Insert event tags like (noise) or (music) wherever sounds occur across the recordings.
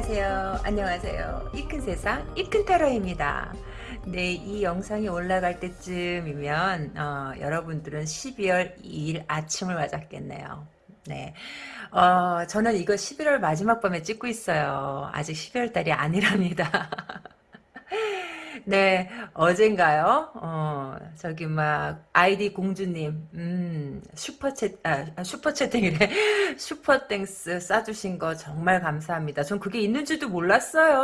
안녕하세요. 안녕하세요. 이 큰 세상 이 큰 타로입니다. 네, 이 영상이 올라갈 때쯤이면 어, 여러분들은 12월 2일 아침을 맞았겠네요. 네, 어, 저는 이거 11월 마지막 밤에 찍고 있어요. 아직 12월 달이 아니랍니다. (laughs) 네, 어젠가요? 어, 저기 막 아이디 공주님, 음, super chat, 아, 슈퍼채팅이래. (laughs) super thanks 쏴주신 거 정말 감사합니다. 전 그게 있는지도 몰랐어요.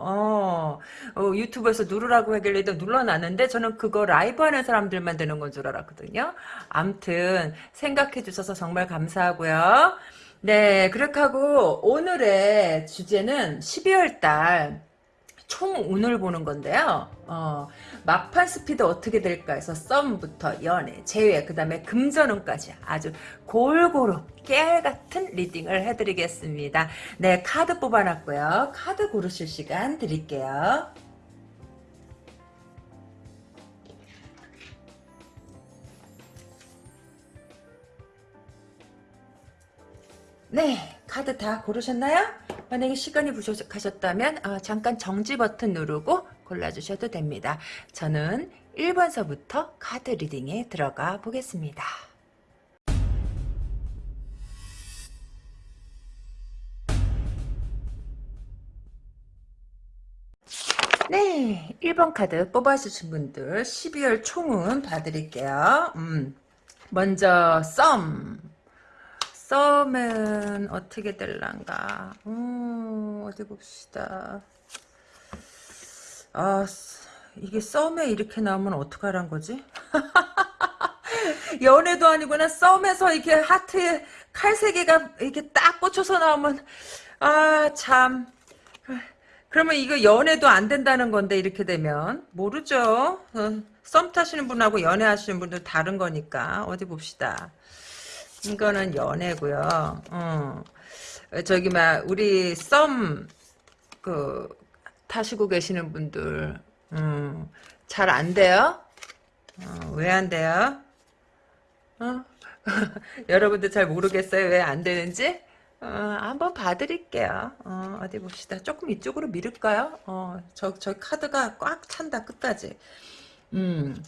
어, 어 유튜브에서 누르라고 하길래 눌러놨는데 저는 그거 라이브 하는 사람들만 되는 건 줄 알았거든요. 암튼 생각해 주셔서 정말 감사하고요. 네, 그렇게 하고 오늘의 주제는 12월 달 총 운을 보는 건데요. 어, 막판 스퍼트 어떻게 될까 해서 썸부터 연애, 재회, 그 다음에 금전운까지 아주 골고루 깨알같은 reading을 해드리겠습니다. 네, 카드 뽑아놨고요. 카드 고르실 시간 드릴게요. 네, 카드 다 고르셨나요? 만약에 시간이 부족하셨다면 어, 잠깐 정지 버튼 누르고 골라주셔도 됩니다. 저는 1번서부터 카드 리딩에 들어가 보겠습니다. 네, 1번 카드 뽑아주신 분들 12월 총은 봐드릴게요. 음, 먼저 썸 썸은 어떻게 될란가? 음, 어디 봅시다. 아 이게 썸에 이렇게 나오면 어떡하란 거지? (laughs) 연애도 아니구나. 썸에서 이렇게 하트에 칼 세 개가 이렇게 딱 꽂혀서 나오면 아 참. 그러면 이거 연애도 안 된다는 건데 이렇게 되면. 모르죠. 어, 썸 타시는 분하고 연애하시는 분들 다른 거니까. 어디 봅시다 이거는 연애고요. 어. 저기 막 우리 썸 그 타시고 계시는 분들 음, 잘 안 돼요? 어, 왜 안 돼요? 어? (laughs) 여러분들 잘 모르겠어요? 왜 안 되는지? 어, 한번 봐드릴게요. 어, 디 봅시다. 조금 이쪽으로 미룰까요? 어, 저, 저 카드가 꽉 찬다, 끝까지. 음,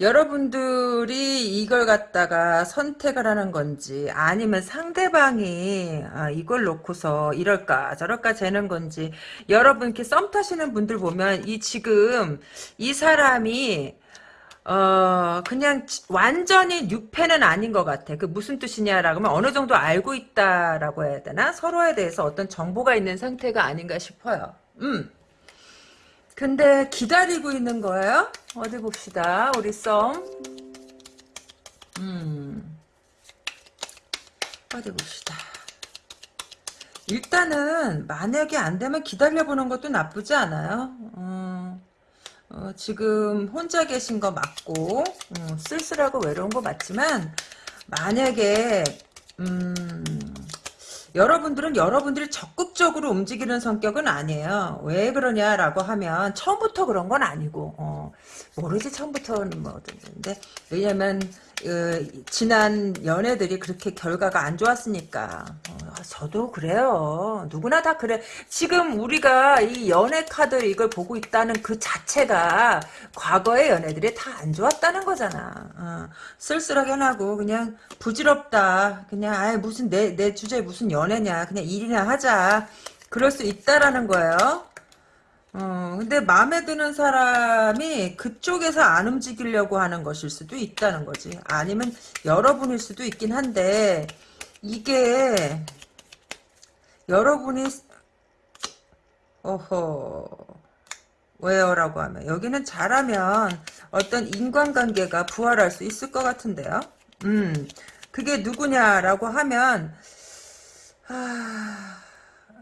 여러분들이 이걸 갖다가 선택을 하는 건지 아니면 상대방이 아, 이걸 놓고서 이럴까 저럴까 재는 건지 여러분 이렇게 썸 타시는 분들 보면 이 지금 이 사람이 어 그냥 완전히 뉴패는 아닌 것 같아. 그 무슨 뜻이냐라고 하면 어느 정도 알고 있다라고 해야 되나 서로에 대해서 어떤 정보가 있는 상태가 아닌가 싶어요. 음. 근데 기다리고 있는 거예요? 어디 봅시다. 우리 썸. 음. 어디 봅시다. 일단은 만약에 안 되면 기다려보는 것도 나쁘지 않아요. 어, 어, 지금 혼자 계신 거 맞고 어, 쓸쓸하고 외로운 거 맞지만 만약에 음, 여러분들은 여러분들이 적극적으로 움직이는 성격은 아니에요. 왜 그러냐라고 하면 처음부터 그런 건 아니고 어, 모르지 처음부터는 뭐 어떤데 왜냐면 어, 지난 연애들이 그렇게 결과가 안 좋았으니까 어, 저도 그래요. 누구나 다 그래. 지금 우리가 이 연애 카드 이걸 보고 있다는 그 자체가 과거의 연애들이 다 안 좋았다는 거잖아. 어, 쓸쓸하게 하고 그냥 부질없다. 그냥 아 무슨 내 내 주제에 무슨 연애냐. 그냥 일이나 하자. 그럴 수 있다라는 거예요. 어, 근데 마음에 드는 사람이 그쪽에서 안 움직이려고 하는 것일 수도 있다는 거지. 아니면 여러분일 수도 있긴 한데, 이게, 여러분이, 어허, 왜요 라고 하면, 여기는 잘하면 어떤 인간관계가 부활할 수 있을 것 같은데요. 음, 그게 누구냐라고 하면, 하...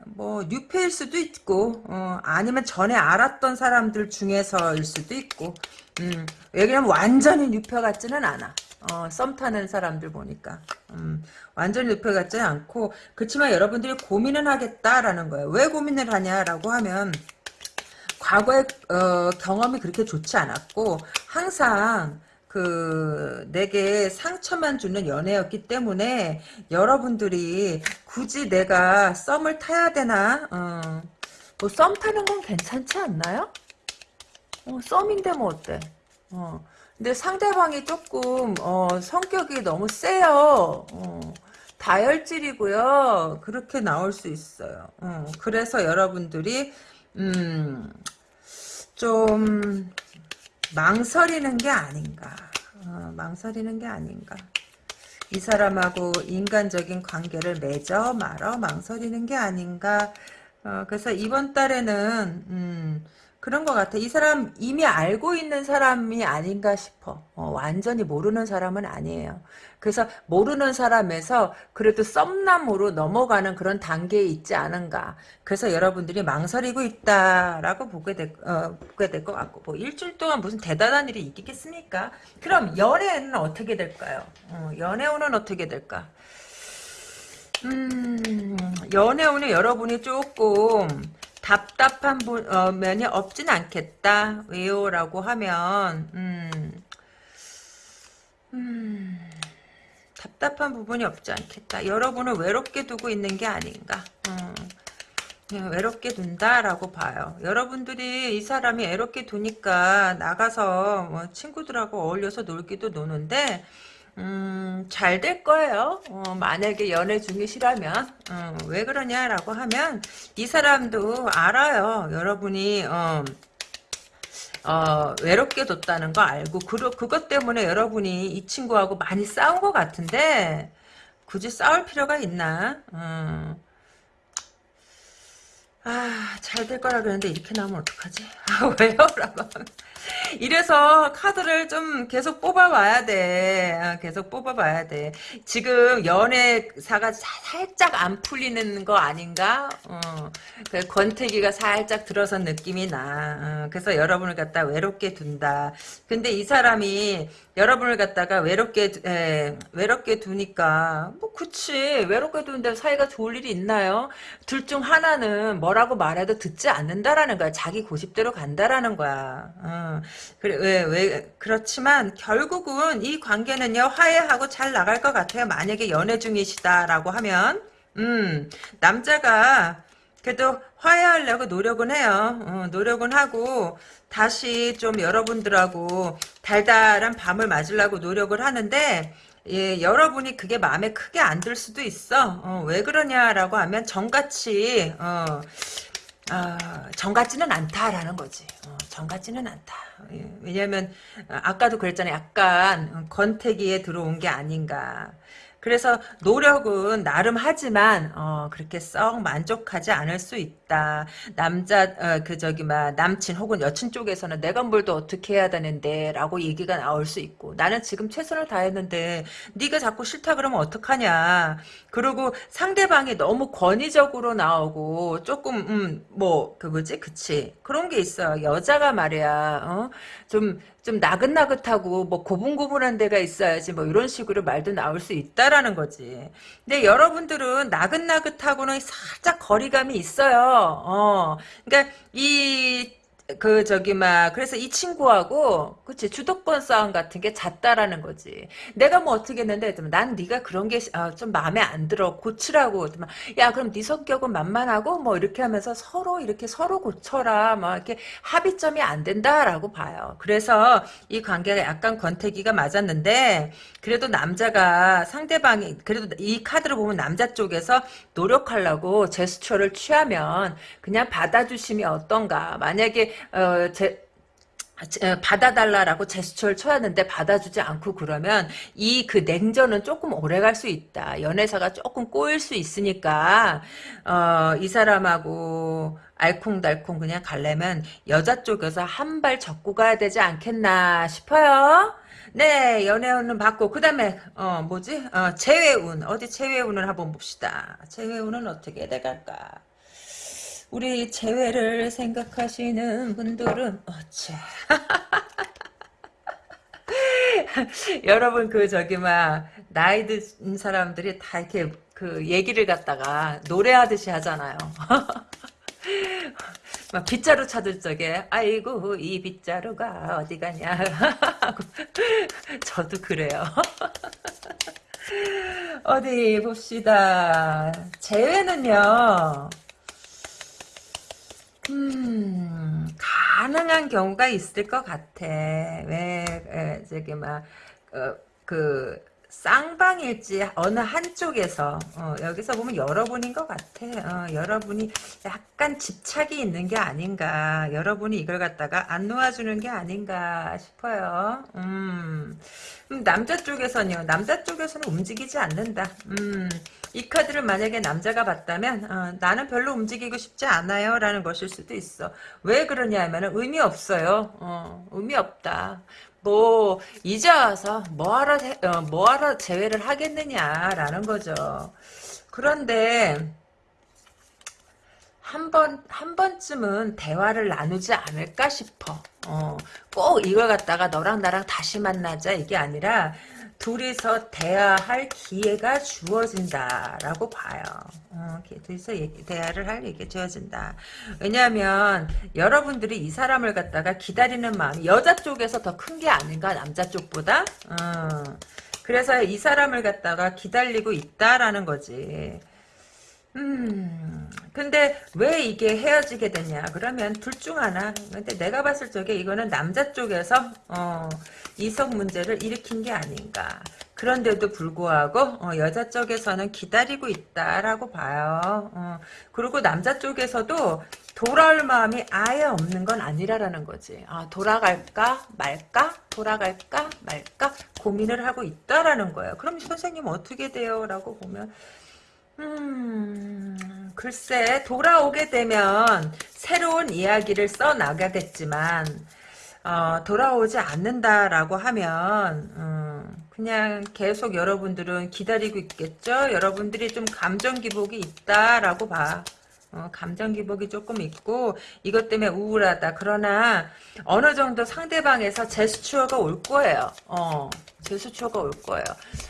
뭐 뉴페일 수도 있고 어, 아니면 전에 알았던 사람들 중에서일 수도 있고 음, 왜냐면 완전히 뉴페 같지는 않아. 어, 썸 타는 사람들 보니까. 음, 완전히 뉴페 같지 않고 그렇지만 여러분들이 고민은 하겠다라는 거예요. 왜 고민을 하냐라고 하면 과거의 어, 경험이 그렇게 좋지 않았고 항상 그 내게 상처만 주는 연애였기 때문에 여러분들이 굳이 내가 썸을 타야 되나 어, 뭐썸 타는 건 괜찮지 않나요? 어, 썸인데 뭐 어때? 어. 근데 상대방이 조금 어, 성격이 너무 세요. 어, 다혈질이고요. 그렇게 나올 수 있어요. 어, 그래서 여러분들이 음, 좀 망설이는 게 아닌가. 어, 망설이는 게 아닌가. 이 사람하고 인간적인 관계를 맺어 말어 망설이는 게 아닌가. 어, 그래서 이번 달에는 음, 그런 것 같아. 이 사람 이미 알고 있는 사람이 아닌가 싶어. 어, 완전히 모르는 사람은 아니에요. 그래서 모르는 사람에서 그래도 썸남으로 넘어가는 그런 단계에 있지 않은가. 그래서 여러분들이 망설이고 있다라고 보게 될, 어, 보게 될 것 같고. 뭐 일주일 동안 무슨 대단한 일이 있겠습니까? 그럼 연애는 어떻게 될까요? 어, 연애운은 어떻게 될까? 음, 연애운은 여러분이 조금 답답한 어, 면이 없진 않겠다. 왜요? 라고 하면 음, 음, 답답한 부분이 없지 않겠다. 여러분을 외롭게 두고 있는 게 아닌가. 음, 외롭게 둔다라고 봐요. 여러분들이 이 사람이 외롭게 두니까 나가서 뭐 친구들하고 어울려서 놀기도 노는데 음, 잘 될 거예요. 어, 만약에 연애 중이시라면 어, 왜 그러냐라고 하면 이 사람도 알아요. 여러분이 어, 어, 외롭게 뒀다는 거 알고 그, 그것 때문에 여러분이 이 친구하고 많이 싸운 것 같은데 굳이 싸울 필요가 있나? 어. 아, 잘 될 거라 그랬는데 이렇게 나오면 어떡하지? (laughs) 아, 왜요? 라고 (laughs) 이래서 카드를 좀 계속 뽑아봐야 돼. 아, 계속 뽑아봐야 돼. 지금 연애사가 살짝 안 풀리는 거 아닌가? 어, 그 권태기가 살짝 들어선 느낌이 나. 어, 그래서 여러분을 갖다 외롭게 둔다. 근데 이 사람이 여러분을 갖다가 외롭게 에, 외롭게 두니까 뭐 그치 외롭게 두는데 사이가 좋을 일이 있나요? 둘 중 하나는 뭐라고 말해도 듣지 않는다라는 거야. 자기 고집대로 간다라는 거야. 어. 그래 왜, 왜 그렇지만 결국은 이 관계는요 화해하고 잘 나갈 것 같아요. 만약에 연애 중이시다라고 하면 음 남자가 그래도 화해하려고 노력은 해요. 어, 노력은 하고 다시 좀 여러분들하고 달달한 밤을 맞으려고 노력을 하는데 예, 여러분이 그게 마음에 크게 안 들 수도 있어. 어, 왜 그러냐라고 하면 정같이 어, 어, 정같지는 않다라는 거지. 어, 정 같지는 않다. 예, 왜냐면 아까도 그랬잖아요. 약간 권태기에 들어온 게 아닌가. 그래서 노력은 나름 하지만 어, 그렇게 썩 만족하지 않을 수 있다. 남자 어, 그 저기 막 남친 혹은 여친 쪽에서는 내가 뭘 더 어떻게 해야 되는데라고 얘기가 나올 수 있고 나는 지금 최선을 다했는데 네가 자꾸 싫다 그러면 어떡하냐. 그리고 상대방이 너무 권위적으로 나오고 조금 음, 뭐그 뭐지 그치 그런 게 있어. 여자가 말이야. 어? 좀 좀 나긋나긋하고 뭐 고분고분한 데가 있어야지 뭐 이런 식으로 말도 나올 수 있다라는 거지. 근데 여러분들은 나긋나긋하고는 살짝 거리감이 있어요. 어. 그러니까 이 그 저기 막 그래서 이 친구하고 그치 주도권 싸움 같은 게 잦다라는 거지. 내가 뭐 어떻게 했는데 난 네가 그런 게좀 아, 마음에 안 들어 고치라고. 야 그럼 네 성격은 만만하고 뭐 이렇게 하면서 서로 이렇게 서로 고쳐라. 뭐 이렇게 합의점이 안 된다라고 봐요. 그래서 이 관계가 약간 권태기가 맞았는데 그래도 남자가 상대방이 그래도 이 카드를 보면 남자 쪽에서 노력하려고 제스처를 취하면 그냥 받아주심이 어떤가. 만약에 어, 제, 어, 받아달라라고 제스처를 쳐야하는데 받아주지 않고 그러면 이 그 냉전은 조금 오래 갈 수 있다. 연애사가 조금 꼬일 수 있으니까 어, 이 사람하고 알콩달콩 그냥 갈려면 여자 쪽에서 한 발 접고 가야 되지 않겠나 싶어요. 네, 연애운은 받고 그 다음에 어 뭐지? 어, 재회운 어디 재회운을 한번 봅시다. 재회운은 어떻게 돼갈까? 우리 재회를 생각하시는 분들은 어째 (laughs) 여러분 그 저기 막 나이 든 사람들이 다 이렇게 그 얘기를 갖다가 노래하듯이 하잖아요. (laughs) 막 빗자루 찾을 적에 아이고 이 빗자루가 어디 가냐 (laughs) 저도 그래요. 어디 봅시다. 재회는요. 음, 가능한 경우가 있을 것 같아. 왜, 에, 저기, 막, 어, 그, 쌍방일지 어느 한쪽에서 어, 여기서 보면 여러분인 것 같아. 어, 여러분이 약간 집착이 있는 게 아닌가. 여러분이 이걸 갖다가 안 놓아주는 게 아닌가 싶어요. 음, 음, 남자 쪽에서는요. 남자 쪽에서는 움직이지 않는다. 음, 이 카드를 만약에 남자가 봤다면 어, 나는 별로 움직이고 싶지 않아요 라는 것일 수도 있어 왜 그러냐 하면 의미 없어요 어, 의미 없다 뭐 이제 와서 뭐하러 어, 뭐하러 제외를 하겠느냐라는 거죠. 그런데 한 번, 한 번쯤은 대화를 나누지 않을까 싶어. 어, 꼭 이걸 갖다가 너랑 나랑 다시 만나자 이게 아니라 둘이서 대화할 기회가 주어진다라고 봐요. 어, 둘이서 얘기, 대화를 할 얘기가 주어진다. 왜냐하면 여러분들이 이 사람을 갖다가 기다리는 마음이 여자 쪽에서 더 큰 게 아닌가 남자 쪽보다. 어, 그래서 이 사람을 갖다가 기다리고 있다라는 거지. 음, 근데 왜 이게 헤어지게 되냐? 그러면 둘 중 하나. 근데 내가 봤을 적에 이거는 남자 쪽에서, 어, 이성 문제를 일으킨 게 아닌가. 그런데도 불구하고 어, 여자 쪽에서는 기다리고 있다라고 봐요. 어, 그리고 남자 쪽에서도 돌아올 마음이 아예 없는 건 아니라라는 거지. 아, 돌아갈까 말까? 돌아갈까 말까? 고민을 하고 있다라는 거예요. 그럼 선생님 어떻게 돼요? 라고 보면 음, 글쎄 돌아오게 되면 새로운 이야기를 써나가겠지만 어, 돌아오지 않는다라고 하면 음, 그냥 계속 여러분들은 기다리고 있겠죠. 여러분들이 좀 감정 기복이 있다라고 봐. 어, 감정 기복이 조금 있고 이것 때문에 우울하다. 그러나 어느 정도 상대방에서 제스처가 올 거예요. 어, 제스처가 올 거예요.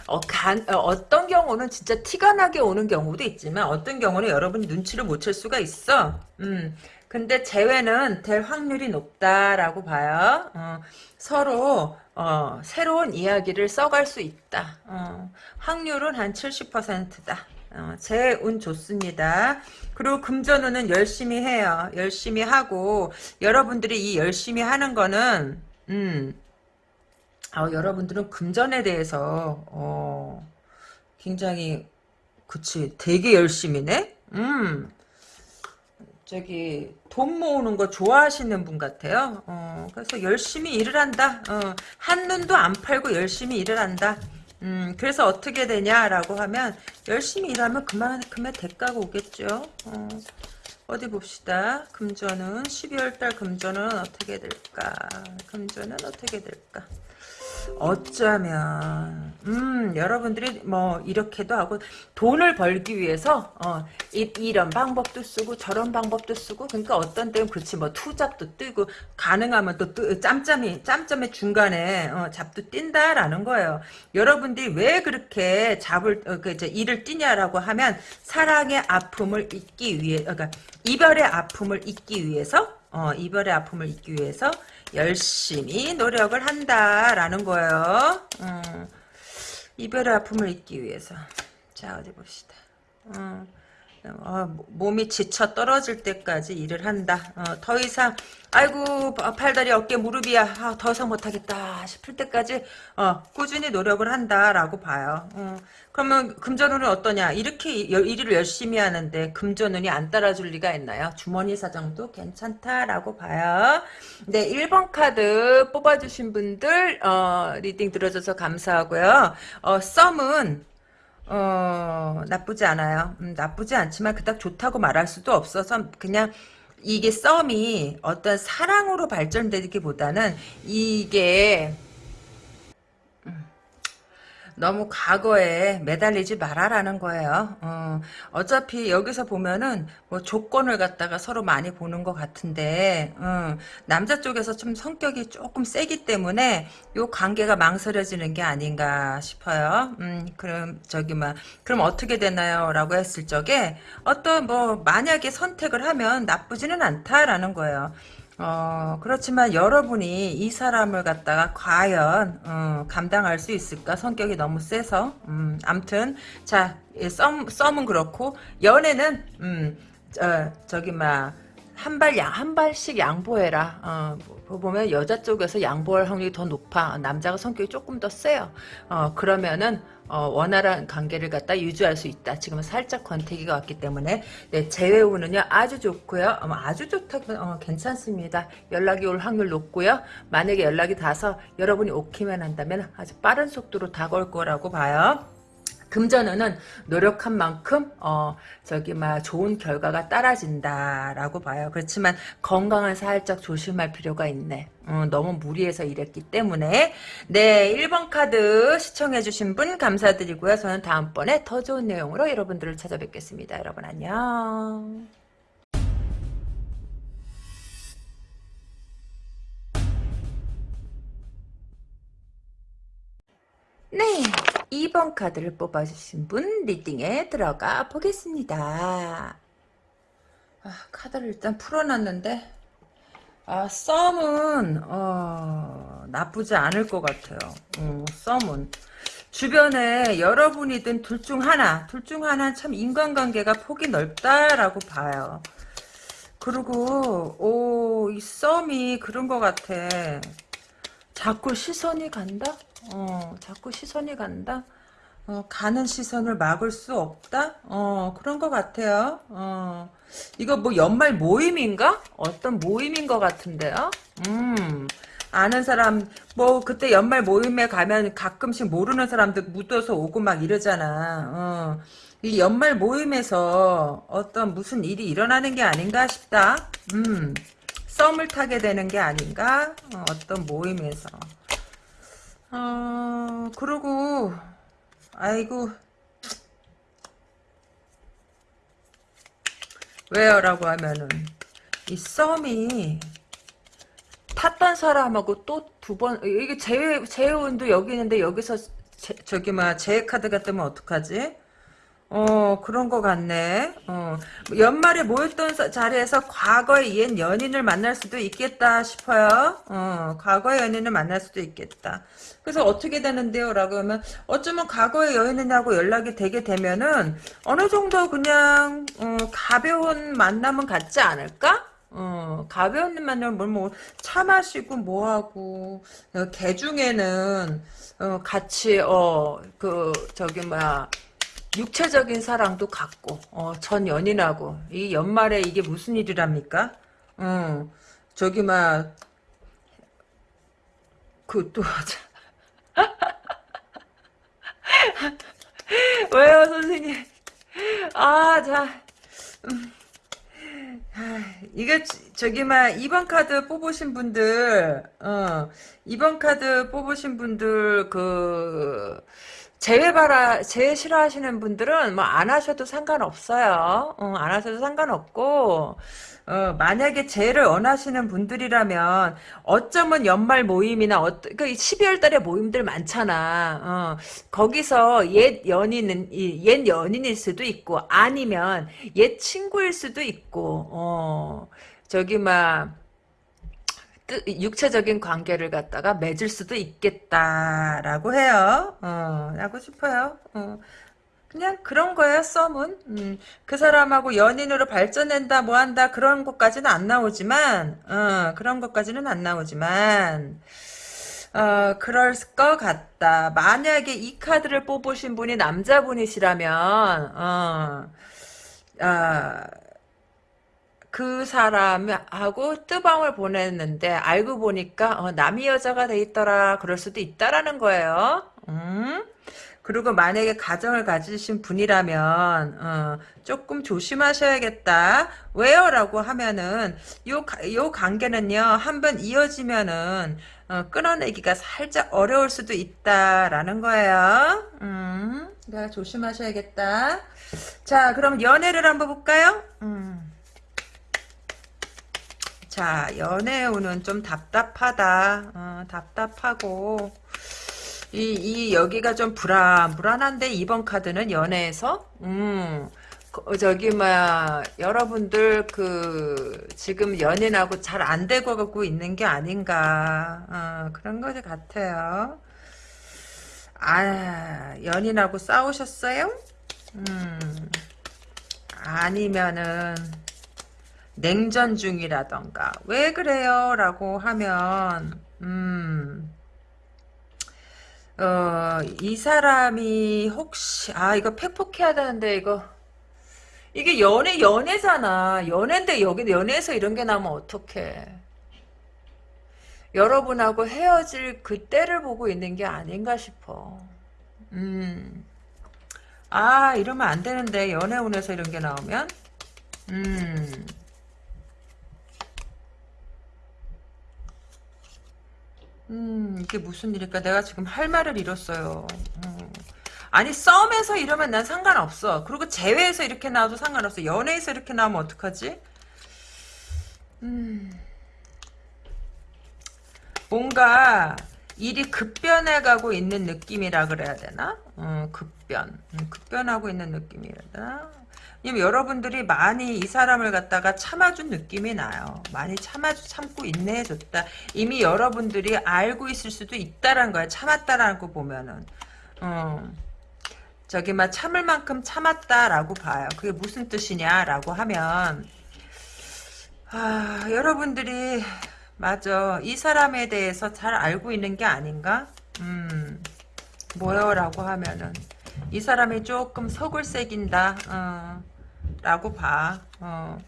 어, 간, 어, 떤 경우는 진짜 티가 나게 오는 경우도 있지만 어떤 경우는 여러분이 눈치를 못 챌 수가 있어. 음, 근데 재회는 될 확률이 높다라고 봐요. 어, 서로 어, 새로운 이야기를 써갈 수 있다. 어, 확률은 한 70%다. 어, 제 운 좋습니다. 그리고 금전운은 열심히 해요. 열심히 하고 여러분들이 이 열심히 하는 거는 음, 어, 여러분들은 금전에 대해서 어, 굉장히 그치 되게 열심히네. 음. 저기 돈 모으는 거 좋아하시는 분 같아요. 어, 그래서 열심히 일을 한다. 어, 한 눈도 안 팔고 열심히 일을 한다. 음, 그래서 어떻게 되냐라고 하면 열심히 일하면 그만큼의 대가가 오겠죠. 어, 어디 봅시다. 금전은 12월달 금전은 어떻게 될까? 금전은 어떻게 될까? 어쩌면 음 여러분들이 뭐 이렇게도 하고 돈을 벌기 위해서 어 이, 이런 방법도 쓰고 저런 방법도 쓰고 그러니까 어떤 때는 그렇지 뭐 투잡도 뜨고 가능하면 또 뜨, 짬짬이 짬짬의 중간에 어, 잡도 뛴다라는 거예요. 여러분들이 왜 그렇게 잡을 어, 그 이제 일을 뛰냐라고 하면 사랑의 아픔을 잊기 위해 그러니까 이별의 아픔을 잊기 위해서 어, 이별의 아픔을 잊기 위해서 열심히 노력을 한다라는 거예요. 음, 이별의 아픔을 잊기 위해서. 자 어디 봅시다. 음, 어, 몸이 지쳐 떨어질 때까지 일을 한다. 어, 더 이상 아이고 팔다리 어깨 무릎이야 아, 더 이상 못하겠다 싶을 때까지 어, 꾸준히 노력을 한다라고 봐요. 어, 그러면 금전운은 어떠냐? 이렇게 일을 열심히 하는데 금전운이 안 따라줄 리가 있나요? 주머니 사정도 괜찮다라고 봐요. 네, 1번 카드 뽑아주신 분들 어, reading 들어줘서 감사하고요. 어, 썸은 어, 나쁘지 않아요. 음, 나쁘지 않지만 그닥 좋다고 말할 수도 없어서 그냥 이게 썸이 어떤 사랑으로 발전되기보다는 이게 너무 과거에 매달리지 말아라는 거예요. 어, 차피 여기서 보면은 뭐 조건을 갖다가 서로 많이 보는 것 같은데 어, 남자 쪽에서 좀 성격이 조금 세기 때문에 요 관계가 망설여지는 게 아닌가 싶어요. 음, 그럼 저기 막 그럼 어떻게 되나요?라고 했을 적에 어떤 뭐 만약에 선택을 하면 나쁘지는 않다라는 거예요. 어, 그렇지만 여러분이 이 사람을 갖다가 과연 어, 감당할 수 있을까? 성격이 너무 세서 음, 암튼 자 썸, 썸은 그렇고 연애는 음, 저, 저기 막 한발 양, 한 발씩 양보해라. 어, 뭐 보면 여자 쪽에서 양보할 확률이 더 높아. 남자가 성격이 조금 더 세요. 어, 그러면은, 어, 원활한 관계를 갖다 유지할 수 있다. 지금은 살짝 권태기가 왔기 때문에, 네, 재회우는요, 아주 좋고요. 어, 아주 좋다, 어, 괜찮습니다. 연락이 올 확률 높고요. 만약에 연락이 닿아서 여러분이 오케이만 한다면 아주 빠른 속도로 다가올 거라고 봐요. 금전운은 노력한 만큼 어 저기 막 좋은 결과가 따라진다라고 봐요. 그렇지만 건강은 살짝 조심할 필요가 있네. 어, 너무 무리해서 일했기 때문에 네 1번 카드 시청해주신 분 감사드리고요. 저는 다음번에 더 좋은 내용으로 여러분들을 찾아뵙겠습니다. 여러분 안녕. 네, 2번 카드를 뽑아주신 분 리딩에 들어가 보겠습니다. 아, 카드를 일단 풀어놨는데 아, 썸은 어, 나쁘지 않을 것 같아요. 어, 썸은 주변에 여러분이든 둘 중 하나, 둘 중 하나 참 인간관계가 폭이 넓다라고 봐요. 그리고 오, 이 썸이 그런 것 같아. 자꾸 시선이 간다? 어, 자꾸 시선이 간다? 어, 가는 시선을 막을 수 없다? 어, 그런 것 같아요. 어, 이거 뭐 연말 모임인가? 어떤 모임인 것 같은데요? 음, 아는 사람, 뭐, 그때 연말 모임에 가면 가끔씩 모르는 사람들 묻어서 오고 막 이러잖아. 어, 이 연말 모임에서 어떤 무슨 일이 일어나는 게 아닌가 싶다. 음, 썸을 타게 되는 게 아닌가? 어, 어떤 모임에서. 어, 그러고, 아이고, 왜요? 라고 하면은, 이 썸이, 탔던 사람하고 또 두 번, 이게 재, 재혼도 여기 있는데, 여기서, 제, 저기, 막, 재카드가 뜨면 어떡하지? 어, 그런 것 같네. 어, 연말에 모였던 자리에서 과거의 옛 연인을 만날 수도 있겠다 싶어요. 어, 과거의 연인을 만날 수도 있겠다. 그래서 어떻게 되는데요? 라고 하면, 어쩌면 과거의 연인하고 연락이 되게 되면은, 어느 정도 그냥, 어, 가벼운 만남은 같지 않을까? 어, 가벼운 만남은 뭐, 차 마시고 뭐 하고, 어, 개 중에는, 어, 같이, 어, 그, 저기, 뭐야, 육체적인 사랑도 갖고 어, 전 연인하고 이 연말에 이게 무슨 일이랍니까? 어, 저기 막 그또 (laughs) 왜요 선생님? 아 자. 음. 이게 저기 막 2번 카드 뽑으신 분들 어 2번 카드 뽑으신 분들 그 제외 바라 제외 싫어하시는 분들은 뭐 안 하셔도 상관없어요. 어, 안 하셔도 상관없고 어, 만약에 제를 원하시는 분들이라면 어쩌면 연말 모임이나 어, 그 12월 달에 모임들 많잖아. 어, 거기서 옛 연인은 옛 연인일 수도 있고 아니면 옛 친구일 수도 있고 어, 저기 막 육체적인 관계를 갖다가 맺을 수도 있겠다라고 해요. 어, 라고 싶어요. 어. 그냥 그런 거예요, 썸은. 음, 그 사람하고 연인으로 발전된다, 뭐 한다, 그런 것까지는 안 나오지만, 어, 그런 것까지는 안 나오지만, 어, 그럴 것 같다. 만약에 이 카드를 뽑으신 분이 남자분이시라면, 어, 어, 그 사람하고 뜨방을 보냈는데 알고 보니까 어, 남이 여자가 돼 있더라 그럴 수도 있다라는 거예요. 음? 그리고 만약에 가정을 가지신 분이라면 어, 조금 조심하셔야겠다. 왜요? 라고 하면은 요, 요 관계는요 한번 이어지면은 어, 끊어내기가 살짝 어려울 수도 있다라는 거예요. 음, 내가 조심하셔야겠다. 자 그럼 연애를 한번 볼까요? 음. 자, 연애운은 좀 답답하다. 어, 답답하고, 이, 이, 여기가 좀 불안, 불안한데, 이번 카드는 연애에서? 음, 그, 저기, 뭐야, 여러분들, 그, 지금 연인하고 잘 안 되고 가고 있는 게 아닌가. 어, 그런 것 같아요. 아, 연인하고 싸우셨어요? 음, 아니면은, 냉전 중이라던가. 왜 그래요? 라고 하면 음... 어, 이 사람이 혹시 아 이거 팩폭해야 되는데 이거. 이게 연애 연애잖아. 연애인데 여기 연애에서 이런 게 나면 어떡해. 여러분하고 헤어질 그때를 보고 있는 게 아닌가 싶어. 음. 아 이러면 안 되는데. 연애 운에서 이런 게 나오면. 음. 음, 이게 무슨 일일까? 내가 지금 할 말을 잃었어요. 음. 아니, 썸에서 이러면 난 상관없어. 그리고 재회에서 이렇게 나와도 상관없어. 연애에서 이렇게 나오면 어떡하지? 음. 뭔가 일이 급변해가고 있는 느낌이라 그래야 되나? 음, 급 변. 음, 급변하고 있는 되나? 왜냐면 여러분들이 많이 이 사람을 갖다가 참아준 느낌이 나요. 많이 참아주, 참고 인내해줬다. 이미 여러분들이 알고 있을 수도 있다라는 거야. 참았다라는 거 보면은. 어. 저기 막 참을 만큼 참았다라고 봐요. 그게 무슨 뜻이냐라고 하면 아, 여러분들이 맞아. 이 사람에 대해서 잘 알고 있는 게 아닌가? 음. 뭐요? 라고 하면은 이 사람이 조금 속을 새긴다. 어. 라고 봐. 어.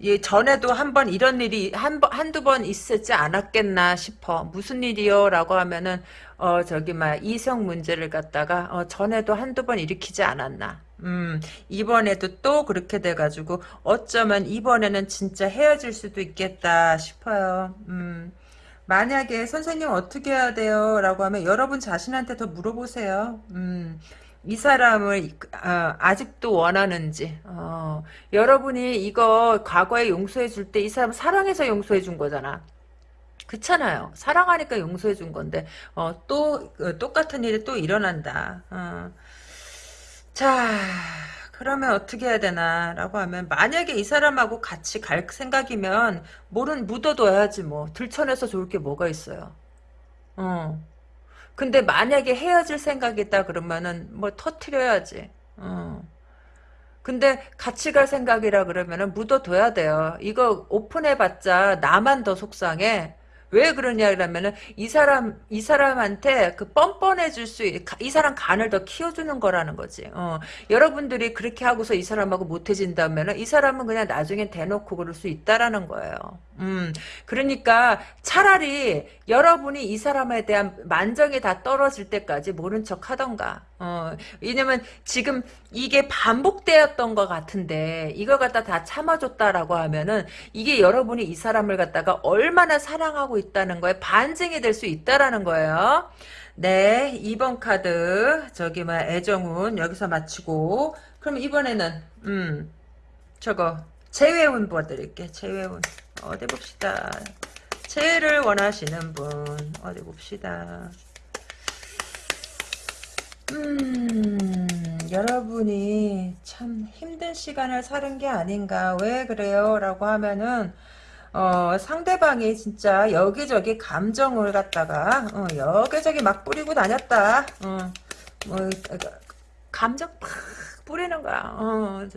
예, 전에도 한 번 이런 일이 한 번, 한두 번 있었지 않았겠나 싶어. 무슨 일이요? 라고 하면은, 어, 저기, 막, 이성 문제를 갖다가, 어, 전에도 한두 번 일으키지 않았나. 음, 이번에도 또 그렇게 돼가지고, 어쩌면 이번에는 진짜 헤어질 수도 있겠다 싶어요. 음. 만약에 선생님 어떻게 해야 돼요? 라고 하면 여러분 자신한테 더 물어보세요. 음. 이 사람을 어, 아직도 원하는지. 어, 여러분이 이거 과거에 용서해 줄 때 이 사람 사랑해서 용서해 준 거잖아. 그렇잖아요. 사랑하니까 용서해 준 건데 어, 또 어, 똑같은 일이 또 일어난다. 어. 자 그러면 어떻게 해야 되나? 라고 하면 만약에 이 사람하고 같이 갈 생각이면 뭐는 묻어둬야지 뭐. 들춰내서 좋을 게 뭐가 있어요? 어. 근데 만약에 헤어질 생각이 있다 그러면은 뭐 터트려야지. 어. 근데 같이 갈 생각이라 그러면은 묻어둬야 돼요. 이거 오픈해봤자 나만 더 속상해. 왜 그러냐 그러면은 이 사람 이 사람한테 그 뻔뻔해질 수 이 사람 간을 더 키워주는 거라는 거지. 어. 여러분들이 그렇게 하고서 이 사람하고 못해진다면은 이 사람은 그냥 나중에 대놓고 그럴 수 있다라는 거예요. 음. 그러니까 차라리 여러분이 이 사람에 대한 만정이 다 떨어질 때까지 모른 척 하던가. 어. 왜냐면 지금 이게 반복되었던 것 같은데 이걸 갖다 다 참아줬다라고 하면은 이게 여러분이 이 사람을 갖다가 얼마나 사랑하고 있다는 거에 반증이 될 수 있다라는 거예요. 네, 2번 카드 저기 뭐 애정운 여기서 마치고 그럼 이번에는 음 저거 재회운 보여드릴게. 재회운 어디 봅시다. 재회를 원하시는 분 어디 봅시다. 음 여러분이 참 힘든 시간을 사는 게 아닌가 왜 그래요 라고 하면은 어, 상대방이 진짜 여기저기 감정을 갖다가 어, 여기저기 막 뿌리고 다녔다. 어, 뭐 감정 팍 뿌리는 거야. 어,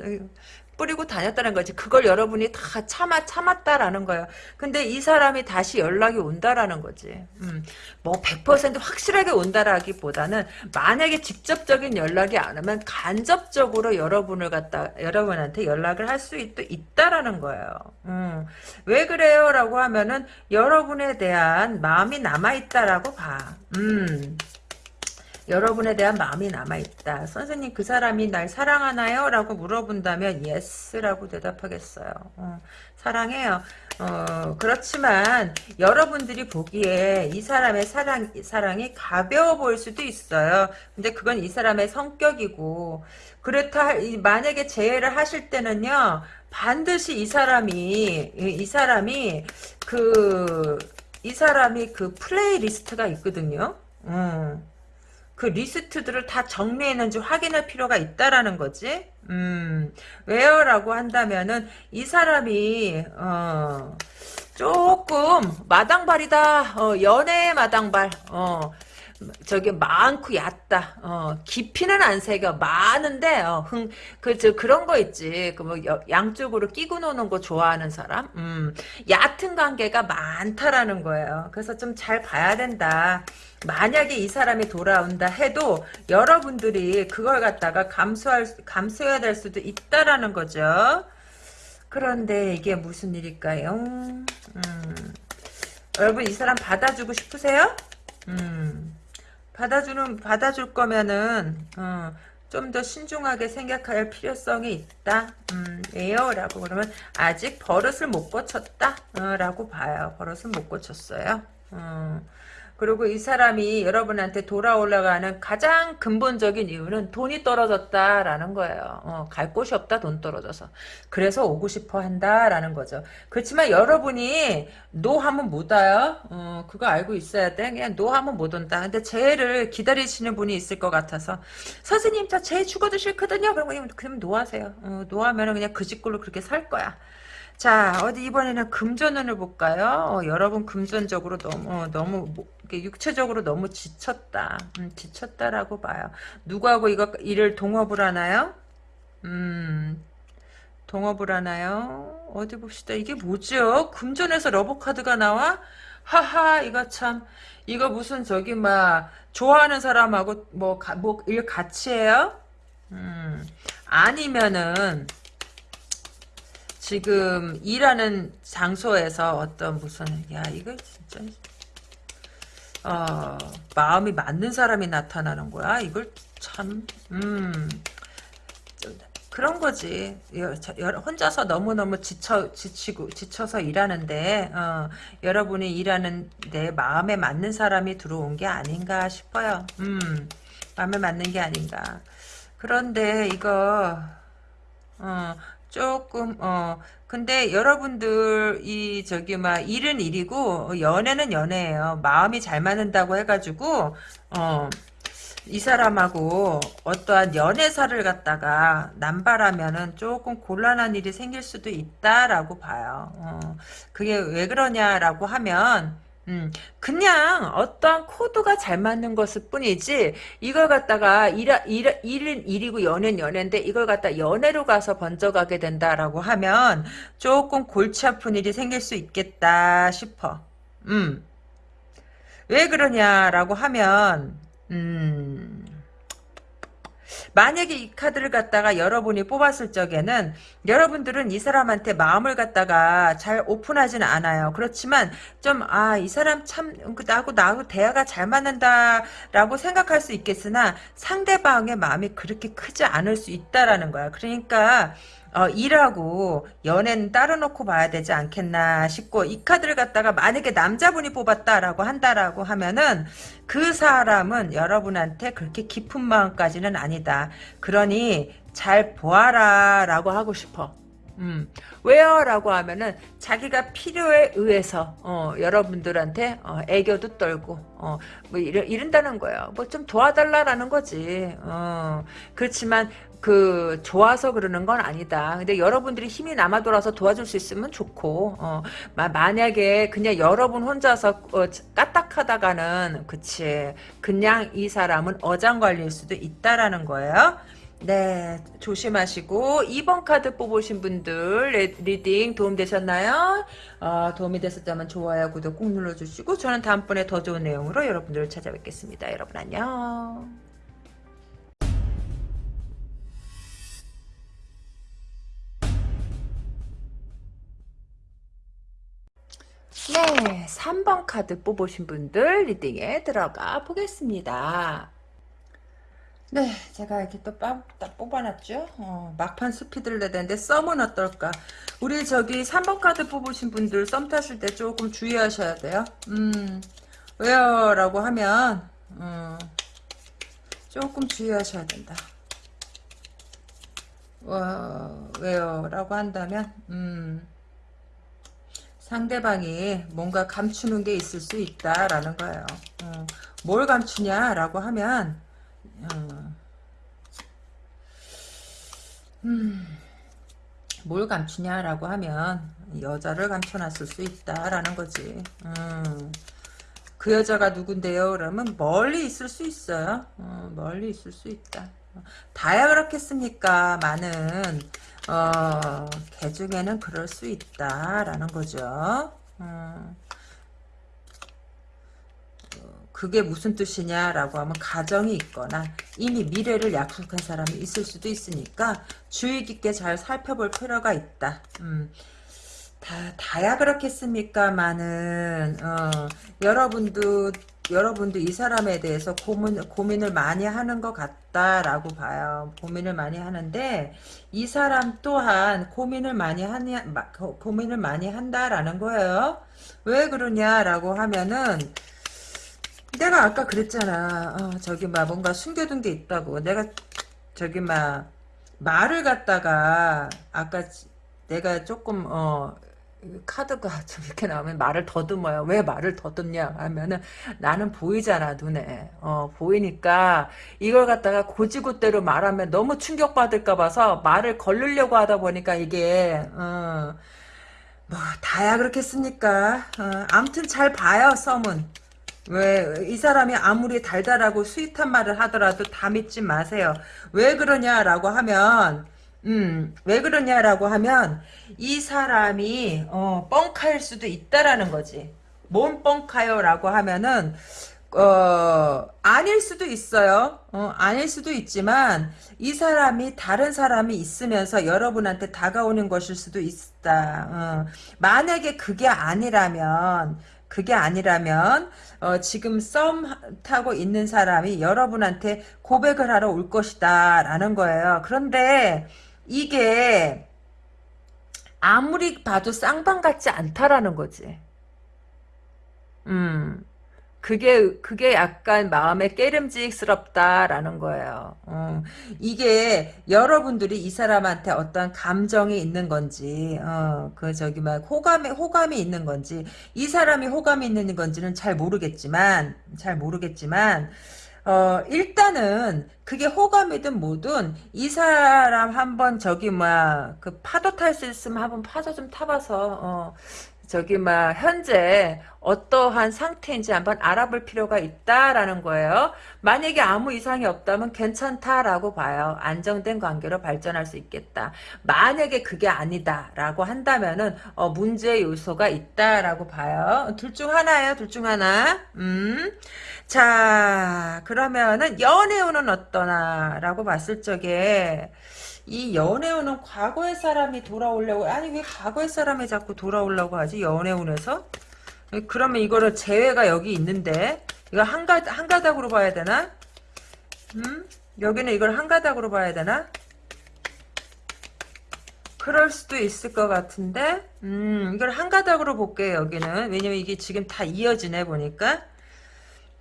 뿌리고 다녔다는 거지. 그걸 여러분이 다 참아 참았다라는 거예요. 근데 이 사람이 다시 연락이 온다라는 거지. 음, 뭐100% 확실하게 온다라기보다는 만약에 직접적인 연락이 안 오면 간접적으로 여러분을 갖다 여러분한테 연락을 할 수 있다라는 거예요. 음, 왜 그래요라고 하면은 여러분에 대한 마음이 남아 있다라고 봐. 음. 여러분에 대한 마음이 남아있다. 선생님 그 사람이 날 사랑하나요? 라고 물어본다면 yes라고 대답하겠어요. 어, 사랑해요. 어, 그렇지만 여러분들이 보기에 이 사람의 사랑, 사랑이 가벼워 보일 수도 있어요. 근데 그건 이 사람의 성격이고 그렇다 만약에 재회를 하실 때는요. 반드시 이 사람이 이 사람이 그 이 사람이 그 playlist가 있거든요. 음. 그 리스트들을 다 정리했는지 확인할 필요가 있다라는 거지. 음, 왜요? 라고 한다면은, 이 사람이, 어, 조금, 마당발이다. 어, 연애의 마당발. 어, 저기 많고 얕다. 어, 깊이는 안 새겨. 많은데 어, 흥, 그, 저, 그런 거 있지. 그 뭐 양쪽으로 끼고 노는 거 좋아하는 사람. 음, 얕은 관계가 많다라는 거예요. 그래서 좀 잘 봐야 된다. 만약에 이 사람이 돌아온다 해도 여러분들이 그걸 갖다가 감수할 감수해야 될 수도 있다라는 거죠. 그런데 이게 무슨 일일까요? 음, 여러분 이 사람 받아주고 싶으세요? 음, 받아주는 받아줄 거면은 어, 좀더 신중하게 생각할 필요성이 있다. 음, 왜요? 라고 그러면 아직 버릇을 못 고쳤다. 어, 라고 봐요. 버릇을 못 고쳤어요. 어. 그리고 이 사람이 여러분한테 돌아올라 하는 가장 근본적인 이유는 돈이 떨어졌다라는 거예요. 어, 갈 곳이 없다 돈 떨어져서. 그래서 오고 싶어 한다라는 거죠. 그렇지만 여러분이 no 하면 못 와요. 어, 그거 알고 있어야 돼. 그냥 no 하면 못 온다. 근데 재회를 기다리시는 분이 있을 것 같아서 선생님 저 쟤 죽어도 싫거든요. 그러면 그럼 no하세요. 어, no하면 그냥 그 집꼴로 그렇게 살 거야. 자 어디 이번에는 금전운을 볼까요? 어, 여러분 금전적으로 너무 어, 너무 육체적으로 너무 지쳤다. 음, 지쳤다라고 봐요. 누구하고 이거 일을 동업을 하나요? 음 동업을 하나요? 어디 봅시다. 이게 뭐죠? 금전에서 러브카드가 나와? 하하 이거 참 이거 무슨 저기 막 좋아하는 사람하고 뭐일 뭐 같이 해요? 음 아니면은 지금 일하는 장소에서 어떤 무슨 야 이거 진짜. 어 마음이 맞는 사람이 나타나는 거야? 이걸 참 음. 그런 거지. 혼자서 너무너무 지쳐 지치고 지쳐서 일하는데 어, 여러분이 일하는 내 마음에 맞는 사람이 들어온 게 아닌가 싶어요. 음 마음에 맞는 게 아닌가. 그런데 이거 어, 조금 어 근데 여러분들 이 저기 막 일은 일이고 연애는 연애예요. 마음이 잘 맞는다고 해가지고 어. 이 사람하고 어떠한 연애사를 갖다가 남발하면은 조금 곤란한 일이 생길 수도 있다라고 봐요. 어, 그게 왜 그러냐라고 하면 음, 그냥 어떠한 코드가 잘 맞는 것일 뿐이지 이걸 갖다가 일, 일, 일은 일이고 연애는 연애인데 이걸 갖다 연애로 가서 번져가게 된다라고 하면 조금 골치 아픈 일이 생길 수 있겠다 싶어. 음. 왜 그러냐라고 하면 음. 만약에 이 카드를 갖다가 여러분이 뽑았을 적에는 여러분들은 이 사람한테 마음을 갖다가 잘 오픈하지는 않아요. 그렇지만 좀 아 이 사람 참그 나하고 나하고 대화가 잘 맞는다라고 생각할 수 있겠으나 상대방의 마음이 그렇게 크지 않을 수 있다라는 거야. 그러니까 어, 일하고 연애는 따로 놓고 봐야 되지 않겠나 싶고 이 카드를 갖다가 만약에 남자분이 뽑았다라고 한다라고 하면은 그 사람은 여러분한테 그렇게 깊은 마음까지는 아니다. 그러니 잘 보아라 라고 하고 싶어. 음, 왜요? 라고 하면은 자기가 필요에 의해서 어, 여러분들한테 어, 애교도 떨고 어, 뭐 이러, 이른다는 거예요. 뭐 좀 도와달라라는 거지. 어, 그렇지만 그 좋아서 그러는 건 아니다. 근데 여러분들이 힘이 남아 돌아서 도와줄 수 있으면 좋고 어, 만약에 그냥 여러분 혼자서 어, 까딱하다가는 그치 그냥 이 사람은 어장관리일 수도 있다라는 거예요. 네 조심하시고 2번 카드 뽑으신 분들 reading 도움되셨나요? 어, 도움이 됐었다면 좋아요 구독 꾹 눌러주시고 저는 다음번에 더 좋은 내용으로 여러분들을 찾아뵙겠습니다. 여러분 안녕 네, 3번 카드 뽑으신 분들 reading에 들어가 보겠습니다. 네, 제가 이렇게 또 빠, 뽑아놨죠. 어, 막판 스피드를 내야 되는데 썸은 어떨까? 우리 저기 3번 카드 뽑으신 분들 썸 탔을 때 조금 주의하셔야 돼요. 음, 왜요? 라고 하면 음, 조금 주의하셔야 된다. 어, 왜요? 라고 한다면 음, 상대방이 뭔가 감추는 게 있을 수 있다라는 거예요. 어, 뭘 감추냐라고 하면 어, 음, 뭘 감추냐라고 하면 여자를 감춰놨을 수 있다라는 거지. 음, 그 여자가 누군데요? 그러면 멀리 있을 수 있어요. 어, 멀리 있을 수 있다. 다야 그렇겠습니까? 많은 어, 개 중에는 그럴 수 있다라는 거죠. 어, 그게 무슨 뜻이냐라고 하면 가정이 있거나 이미 미래를 약속한 사람이 있을 수도 있으니까 주의 깊게 잘 살펴볼 필요가 있다. 음. 다, 다야 그렇겠습니까만은, 어, 여러분도, 여러분도 이 사람에 대해서 고민, 고민을 많이 하는 것 같다라고 봐요. 고민을 많이 하는데, 이 사람 또한 고민을 많이 하니, 고민을 많이 한다라는 거예요. 왜 그러냐라고 하면은, 내가 아까 그랬잖아. 어, 저기 막 뭔가 숨겨둔 게 있다고. 내가 저기 막 말을 갖다가 아까 내가 조금 어 카드가 (laughs) 좀 이렇게 나오면 말을 더듬어요. 왜 말을 더듬냐 하면은 나는 보이잖아 눈에. 어 보이니까 이걸 갖다가 고지고대로 말하면 너무 충격받을까 봐서 말을 걸르려고 하다 보니까 이게 어 뭐 다야 그렇겠습니까? 어, 아무튼 잘 봐요 썸은. 왜, 이 사람이 아무리 달달하고 스윗한 말을 하더라도 다 믿지 마세요. 왜 그러냐라고 하면, 음, 왜 그러냐라고 하면, 이 사람이, 어, 뻥카일 수도 있다라는 거지. 뭔 뻥카요? 라고 하면은, 어, 아닐 수도 있어요. 어, 아닐 수도 있지만, 이 사람이 다른 사람이 있으면서 여러분한테 다가오는 것일 수도 있다. 어, 만약에 그게 아니라면, 그게 아니라면 어, 지금 썸 타고 있는 사람이 여러분한테 고백을 하러 올 것이다 라는 거예요. 그런데 이게 아무리 봐도 쌍방 같지 않다라는 거지. 음. 그게 그게 약간 마음에 깨름직스럽다라는 거예요. 어, 이게 여러분들이 이 사람한테 어떤 감정이 있는 건지, 어, 그 저기 막 호감이 호감이 있는 건지, 이 사람이 호감이 있는 건지는 잘 모르겠지만, 잘 모르겠지만. 어, 일단은, 그게 호감이든 뭐든, 이 사람 한번 저기, 뭐야, 그 파도 탈 수 있으면 한번 파도 좀 타봐서, 어, 저기 막 현재 어떠한 상태인지 한번 알아볼 필요가 있다라는 거예요. 만약에 아무 이상이 없다면 괜찮다라고 봐요. 안정된 관계로 발전할 수 있겠다. 만약에 그게 아니다라고 한다면은 어, 문제 요소가 있다라고 봐요. 둘 중 하나예요. 둘 중 하나. 음. 자, 그러면은 연애운은 어떠나라고 봤을 적에 이 연애운은 과거의 사람이 돌아오려고 아니 왜 과거의 사람이 자꾸 돌아오려고 하지? 연애운에서? 그러면 이거를 재회가 여기 있는데 이거 한 가 한 가닥으로 봐야 되나? 음? 여기는 이걸 한 가닥으로 봐야 되나? 그럴 수도 있을 것 같은데 음 이걸 한 가닥으로 볼게요 여기는. 왜냐면 이게 지금 다 이어지네 보니까.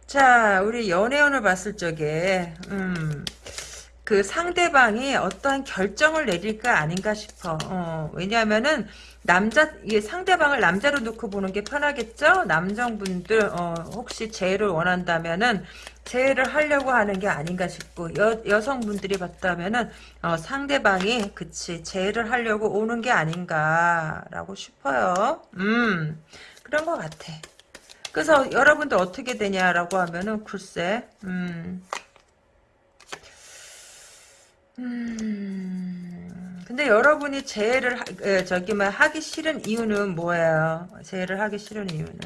자 우리 연애운을 봤을 적에 음 그 상대방이 어떠한 결정을 내릴까 아닌가 싶어. 어, 왜냐하면은 남자 이 상대방을 남자로 놓고 보는 게 편하겠죠. 남성분들 어, 혹시 재해를 원한다면은 재해를 하려고 하는 게 아닌가 싶고 여, 여성분들이 봤다면은 어, 상대방이 그치 재해를 하려고 오는 게 아닌가라고 싶어요. 음 그런 것 같아. 그래서 여러분들 어떻게 되냐라고 하면은 글쎄 음. 음, 근데 여러분이 재해를 하, 에, 저기 뭐 하기 싫은 이유는 뭐예요? 재해를 하기 싫은 이유는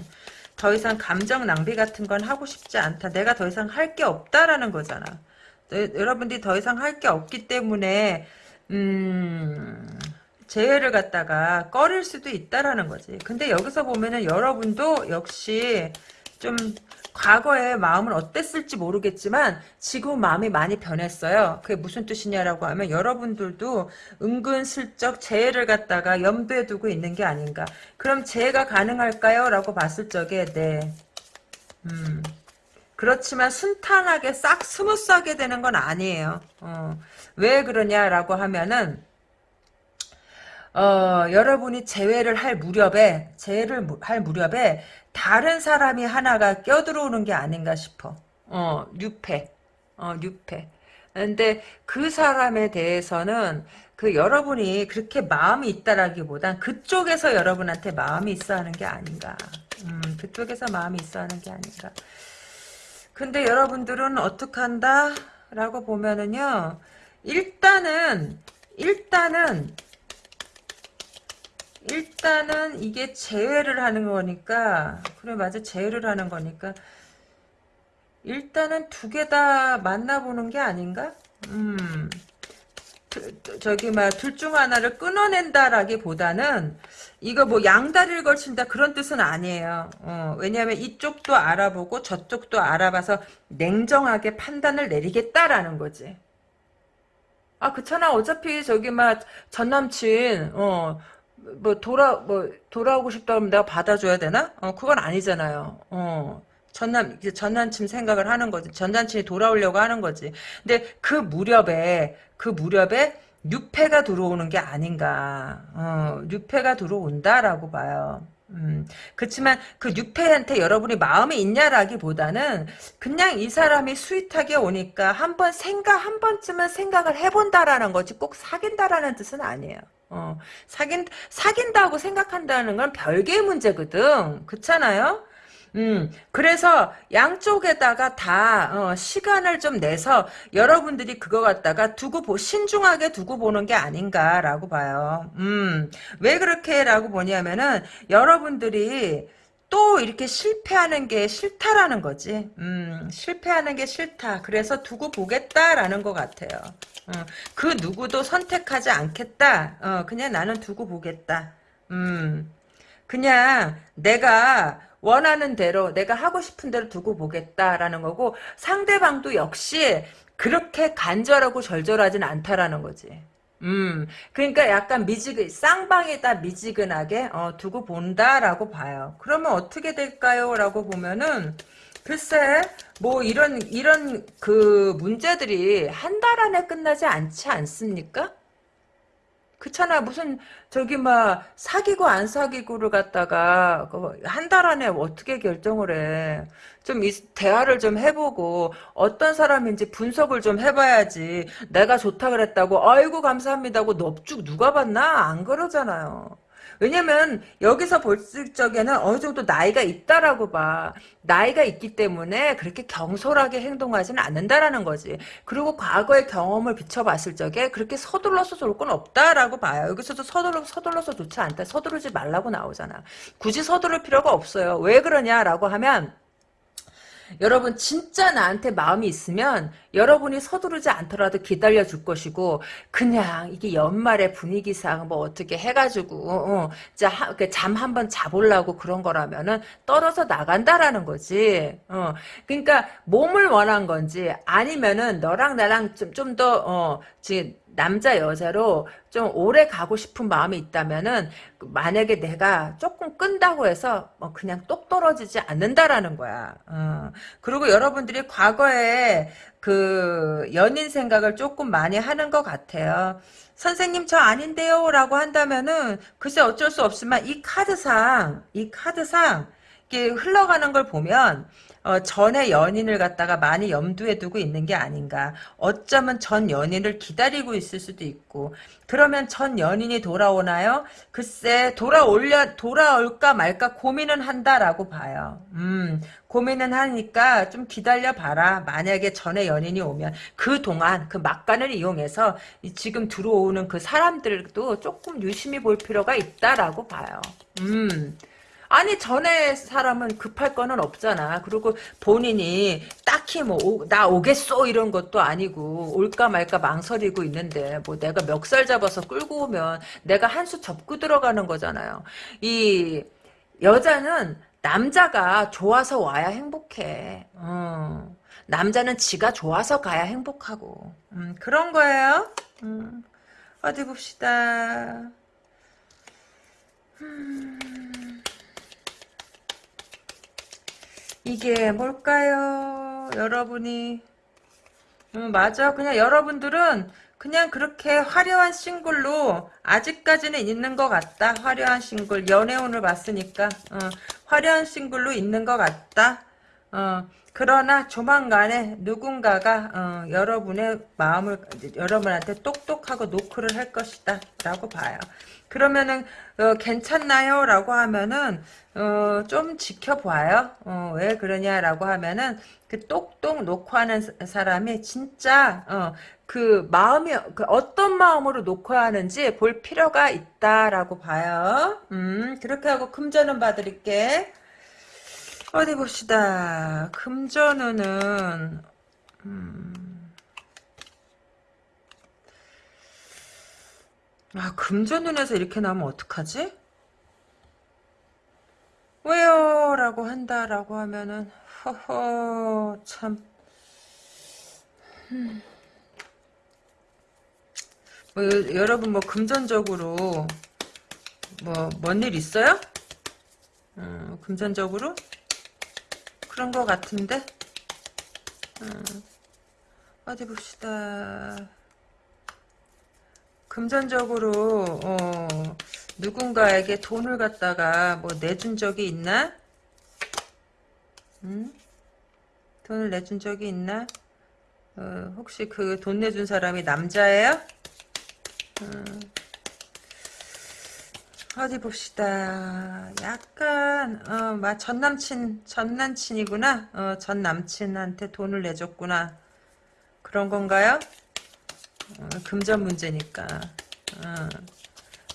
더 이상 감정 낭비 같은 건 하고 싶지 않다. 내가 더 이상 할 게 없다라는 거잖아. 여러분들이 더 이상 할 게 없기 때문에 음, 재해를 갖다가 꺼릴 수도 있다라는 거지. 근데 여기서 보면은 여러분도 역시 좀 과거에 마음은 어땠을지 모르겠지만 지금 마음이 많이 변했어요. 그게 무슨 뜻이냐라고 하면 여러분들도 은근슬쩍 재해를 갖다가 염두에 두고 있는 게 아닌가. 그럼 재회가 가능할까요? 라고 봤을 적에 네. 음. 그렇지만 순탄하게 싹 smooth하게 되는 건 아니에요. 어. 왜 그러냐라고 하면은 어, 여러분이 재회를 할 무렵에, 재회를 할 무렵에 다른 사람이 하나가 껴들어오는 게 아닌가 싶어. 어, 뉴페. 어, 뉴페. 근데 그 사람에 대해서는 그 여러분이 그렇게 마음이 있다라기보단 그쪽에서 여러분한테 마음이 있어 하는 게 아닌가. 음, 그쪽에서 마음이 있어 하는 게 아닌가. 근데 여러분들은 어떻게 한다? 라고 보면은요, 일단은, 일단은, 일단은 이게 재회를 하는 거니까, 그래, 맞아, 재회를 하는 거니까, 일단은 두 개 다 만나보는 게 아닌가? 음, 그, 저기, 막, 둘 중 하나를 끊어낸다라기보다는, 이거 뭐 양다리를 걸친다 그런 뜻은 아니에요. 어, 왜냐하면 이쪽도 알아보고 저쪽도 알아봐서 냉정하게 판단을 내리겠다라는 거지. 아 그렇잖아. 어차피 저기 막 전남친 어 뭐 돌아 뭐 돌아오고 싶다 그러면 내가 받아줘야 되나? 어 그건 아니잖아요. 어. 전남 전남친 생각을 하는 거지. 전남친이 돌아오려고 하는 거지. 근데 그 무렵에 그 무렵에 유패가 들어오는 게 아닌가. 어, 유패가 들어온다라고 봐요. 음, 그렇지만 그 유패한테 여러분이 마음이 있냐라기보다는 그냥 이 사람이 스윗하게 오니까 한번 생각 한 번쯤은 생각을 해본다라는 거지 꼭 사귄다라는 뜻은 아니에요. 어, 사귄 사귄다고 생각한다는 건 별개의 문제거든. 그렇잖아요. 음, 그래서 양쪽에다가 다 어, 시간을 좀 내서 여러분들이 그거 갖다가 두고 보, 신중하게 두고 보는 게 아닌가라고 봐요. 음, 왜 그렇게라고 보냐면은 여러분들이 또 이렇게 실패하는 게 싫다라는 거지. 음, 실패하는 게 싫다. 그래서 두고 보겠다라는 것 같아요. 어, 그 누구도 선택하지 않겠다. 어, 그냥 나는 두고 보겠다. 음, 그냥 내가 원하는 대로 내가 하고 싶은 대로 두고 보겠다라는 거고 상대방도 역시 그렇게 간절하고 절절하진 않다라는 거지. 음, 그러니까 약간 미지근, 쌍방에다 미지근하게, 어, 두고 본다라고 봐요. 그러면 어떻게 될까요? 라고 보면은, 글쎄, 뭐, 이런, 이런, 그, 문제들이 한 달 안에 끝나지 않지 않습니까? 그렇잖아 무슨 저기 막 사귀고 안 사귀고를 갖다가 그 한달 안에 어떻게 결정을 해 좀 대화를 좀 해보고 어떤 사람인지 분석을 좀 해봐야지. 내가 좋다 그랬다고 아이고 감사합니다고 넙죽 누가 봤나? 안 그러잖아요 왜냐면 여기서 볼 적에는 어느 정도 나이가 있다라고 봐. 나이가 있기 때문에 그렇게 경솔하게 행동하지는 않는다라는 거지. 그리고 과거의 경험을 비춰봤을 적에 그렇게 서둘러서 좋을 건 없다라고 봐요. 여기서도 서둘러, 서둘러서 좋지 않다. 서두르지 말라고 나오잖아. 굳이 서두를 필요가 없어요. 왜 그러냐라고 하면 여러분 진짜 나한테 마음이 있으면 여러분이 서두르지 않더라도 기다려 줄 것이고 그냥 이게 연말의 분위기상 뭐 어떻게 해가지고 어, 잠한 번 자보려고 그런 거라면은 떨어져 나간다라는 거지. 어, 그러니까 몸을 원한 건지 아니면은 너랑 나랑 좀 좀더 어, 남자 여자로 좀 오래 가고 싶은 마음이 있다면은 만약에 내가 조금 끈다고 해서 뭐 그냥 똑 떨어지지 않는다라는 거야. 어. 그리고 여러분들이 과거에 그 연인 생각을 조금 많이 하는 것 같아요. 선생님 저 아닌데요 라고 한다면은 글쎄 어쩔 수 없지만 이 카드상 이 카드상 이게 흘러가는 걸 보면 어, 전에 연인을 갖다가 많이 염두에 두고 있는 게 아닌가. 어쩌면 전 연인을 기다리고 있을 수도 있고. 그러면 전 연인이 돌아오나요? 글쎄 돌아올려 돌아올까 말까 고민은 한다라고 봐요. 음, 고민은 하니까 좀 기다려 봐라. 만약에 전에 연인이 오면 그 동안 그 막간을 이용해서 지금 들어오는 그 사람들도 조금 유심히 볼 필요가 있다라고 봐요. 음. 아니 전에 사람은 급할 거는 없잖아. 그리고 본인이 딱히 뭐 나 오겠소 이런 것도 아니고 올까 말까 망설이고 있는데 뭐 내가 멱살 잡아서 끌고 오면 내가 한 수 접고 들어가는 거잖아요. 이 여자는 남자가 좋아서 와야 행복해. 어. 남자는 지가 좋아서 가야 행복하고 음, 그런 거예요. 음, 어디 봅시다. 음. 이게 뭘까요? 여러분이? 음, 맞아. 그냥 여러분들은 그냥 그렇게 화려한 싱글로 아직까지는 있는 것 같다. 화려한 싱글 연애운을 봤으니까. 어, 화려한 싱글로 있는 것 같다. 어, 그러나 조만간에 누군가가 어, 여러분의 마음을 여러분한테 똑똑하고 노크를 할 것이다. 라고 봐요. 그러면은 어, 괜찮나요? 라고 하면은 어, 좀 지켜봐요. 어, 왜 그러냐라고 하면은 그 똑똑 놓고 하는 사람이 진짜 어, 그 마음이 그 어떤 마음으로 놓고 하는지 볼 필요가 있다라고 봐요. 음, 그렇게 하고 금전은 봐드릴게. 어디 봅시다. 금전운은 음. 아 금전운에서 이렇게 나오면 어떡하지? 왜요? 라고 한다라고 하면은 허허 참 음. 뭐, 여러분 뭐 금전적으로 뭐 뭔 일 있어요? 음, 금전적으로 그런 것 같은데 음, 어디 봅시다 금전적으로 어, 누군가에게 돈을 갖다가 뭐 내준 적이 있나? 음? 돈을 내준 적이 있나? 어, 혹시 그 돈 내준 사람이 남자예요? 음. 어디 봅시다. 약간 어, 전 남친 전 남친이구나. 어, 전 남친한테 돈을 내줬구나. 그런 건가요? 어, 금전 문제니까. 어.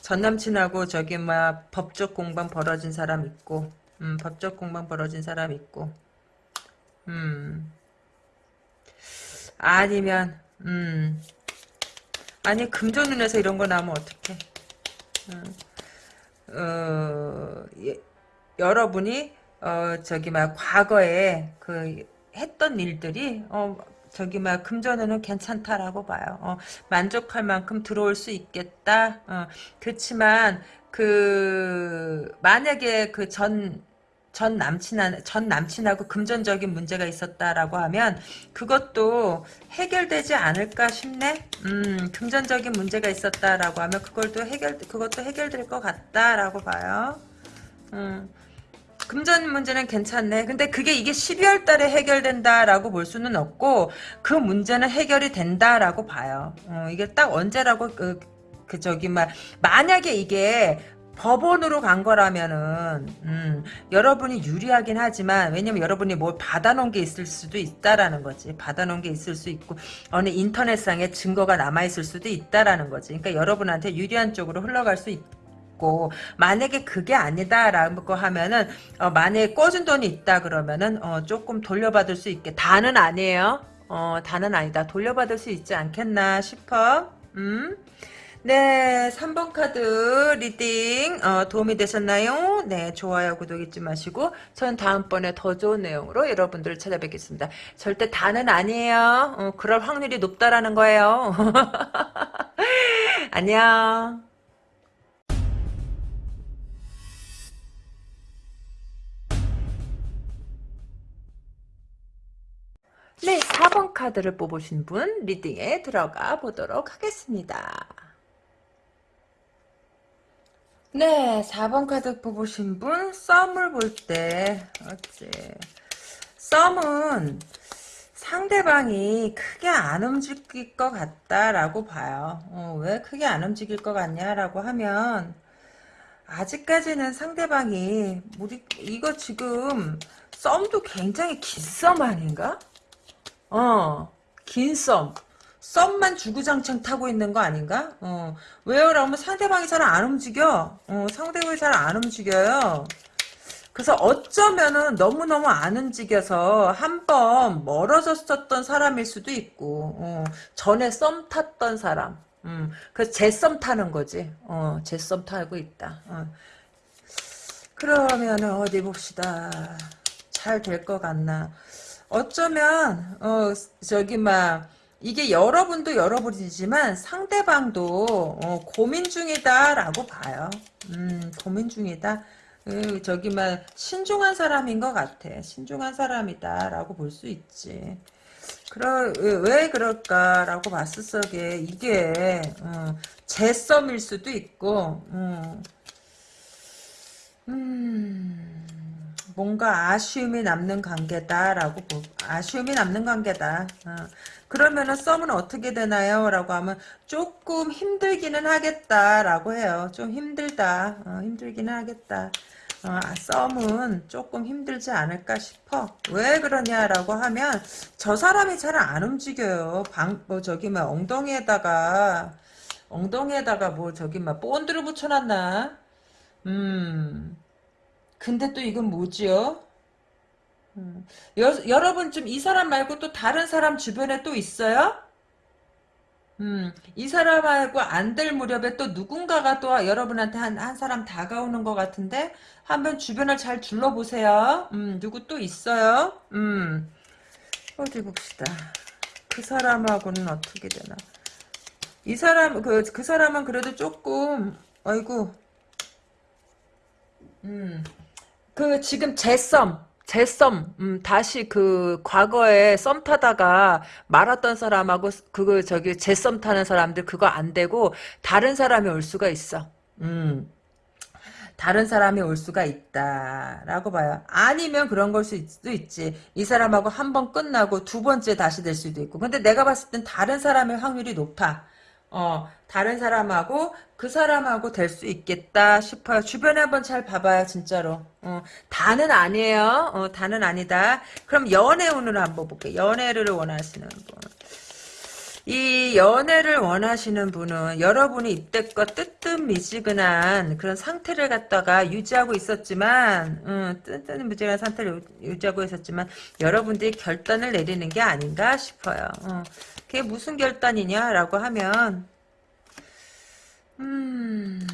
전 남친하고 저기 막 법적 공방 벌어진 사람 있고, 음, 법적 공방 벌어진 사람 있고, 음, 아니면, 음, 아니 금전운에서 이런 거 나오면 어떡해? 음. 어, 예, 여러분이 어, 저기 막 과거에 그 했던 일들이 어, 저기 막 금전에는 괜찮다라고 봐요. 어, 만족할 만큼 들어올 수 있겠다. 어, 그렇지만 그 만약에 그전 전 남친 전 남친하고 금전적인 문제가 있었다라고 하면 그것도 해결되지 않을까 싶네. 음, 금전적인 문제가 있었다라고 하면 그걸도 해결 그것도 해결될 것 같다라고 봐요. 음. 금전 문제는 괜찮네. 근데 그게 이게 12월 달에 해결된다라고 볼 수는 없고 그 문제는 해결이 된다라고 봐요. 어, 이게 딱 언제라고 그, 그 저기 막 만약에 이게 법원으로 간 거라면은 음, 여러분이 유리하긴 하지만 왜냐면 여러분이 뭘 받아놓은 게 있을 수도 있다라는 거지 받아놓은 게 있을 수 있고 어느 인터넷상에 증거가 남아 있을 수도 있다라는 거지 그러니까 여러분한테 유리한 쪽으로 흘러갈 수 있 고 만약에 그게 아니다라고 하면은 어, 만약에 꿔준 돈이 있다 그러면은 어, 조금 돌려받을 수 있게 다는 아니에요 어, 다는 아니다 돌려받을 수 있지 않겠나 싶어 음 네, 3번 카드 reading 어, 도움이 되셨나요? 네, 좋아요, 구독 잊지 마시고 전 다음번에 더 좋은 내용으로 여러분들을 찾아뵙겠습니다. 절대 다는 아니에요. 어, 그럴 확률이 높다라는 거예요. (laughs) 안녕. 네, 4번 카드를 뽑으신 분 리딩에 들어가 보도록 하겠습니다. 네, 4번 카드 뽑으신 분 썸을 볼 때 어째 썸은 상대방이 크게 안 움직일 것 같다라고 봐요. 어, 왜 크게 안 움직일 것 같냐라고 하면 아직까지는 상대방이 우리 이거 지금 썸도 굉장히 긴 썸 아닌가? 어, 긴 썸. 썸만 주구장창 타고 있는 거 아닌가? 어. 왜요? 라면 상대방이 잘 안 움직여. 어, 상대방이 잘 안 움직여요. 그래서 어쩌면은 너무너무 안 움직여서 한 번 멀어졌었던 사람일 수도 있고, 어, 전에 썸 탔던 사람. 음, 그래서 제썸 타는 거지. 어, 제썸 타고 있다. 어. 그러면은 어디 봅시다. 잘 될 것 같나. 어쩌면, 어, 저기, 막, 이게 여러분도 여러분이지만 상대방도 어, 고민 중이다라고 봐요. 음, 고민 중이다. 음, 저기 막 신중한 사람인 것 같아. 신중한 사람이다라고 볼 수 있지. 그러, 왜 그럴까라고 봤을 적에 이게 어, 제 썸일 수도 있고 음, 음 뭔가 아쉬움이 남는 관계다라고 보, 아쉬움이 남는 관계다. 어. 그러면은 썸은 어떻게 되나요? 라고 하면 조금 힘들기는 하겠다라고 해요. 좀 힘들다. 어, 힘들기는 하겠다. 어, 썸은 조금 힘들지 않을까 싶어. 왜 그러냐라고 하면 저 사람이 잘 안 움직여요. 방, 뭐 저기 막 엉덩이에다가 엉덩이에다가 뭐 저기 막 본드를 붙여놨나? 음. 근데 또 이건 뭐지요? 음. 여, 여러분 좀 이 사람 말고 또 다른 사람 주변에 또 있어요? 음, 이 사람하고 안 될 무렵에 또 누군가가 또 여러분한테 한, 한 사람 다가오는 것 같은데 한번 주변을 잘 둘러보세요. 음, 누구 또 있어요? 음, 어디 봅시다. 그 사람하고는 어떻게 되나? 이 사람, 그, 그 사람은 그래도 조금, 아이고, 음, 그 지금 제썸 제썸 음, 다시 그 과거에 썸 타다가 말았던 사람하고 그거 저기 제썸 타는 사람들 그거 안 되고 다른 사람이 올 수가 있어. 음. 다른 사람이 올 수가 있다라고 봐요. 아니면 그런 걸 수도 있지. 이 사람하고 한 번 끝나고 두 번째 다시 될 수도 있고. 근데 내가 봤을 땐 다른 사람의 확률이 높아. 어, 다른 사람하고 그 사람하고 될 수 있겠다 싶어요. 주변에 한번 잘 봐봐요, 진짜로. 어, 다는 아니에요. 어, 다는 아니다. 그럼 연애 운을 한번 볼게요. 연애를 원하시는 분. 이 연애를 원하시는 분은 여러분이 이때껏 뜨뜻미지근한 그런 상태를 갖다가 유지하고 있었지만 음, 뜨뜻미지근한 상태를 유지하고 있었지만 여러분들이 결단을 내리는 게 아닌가 싶어요. 어. 그게 무슨 결단이냐라고 하면 음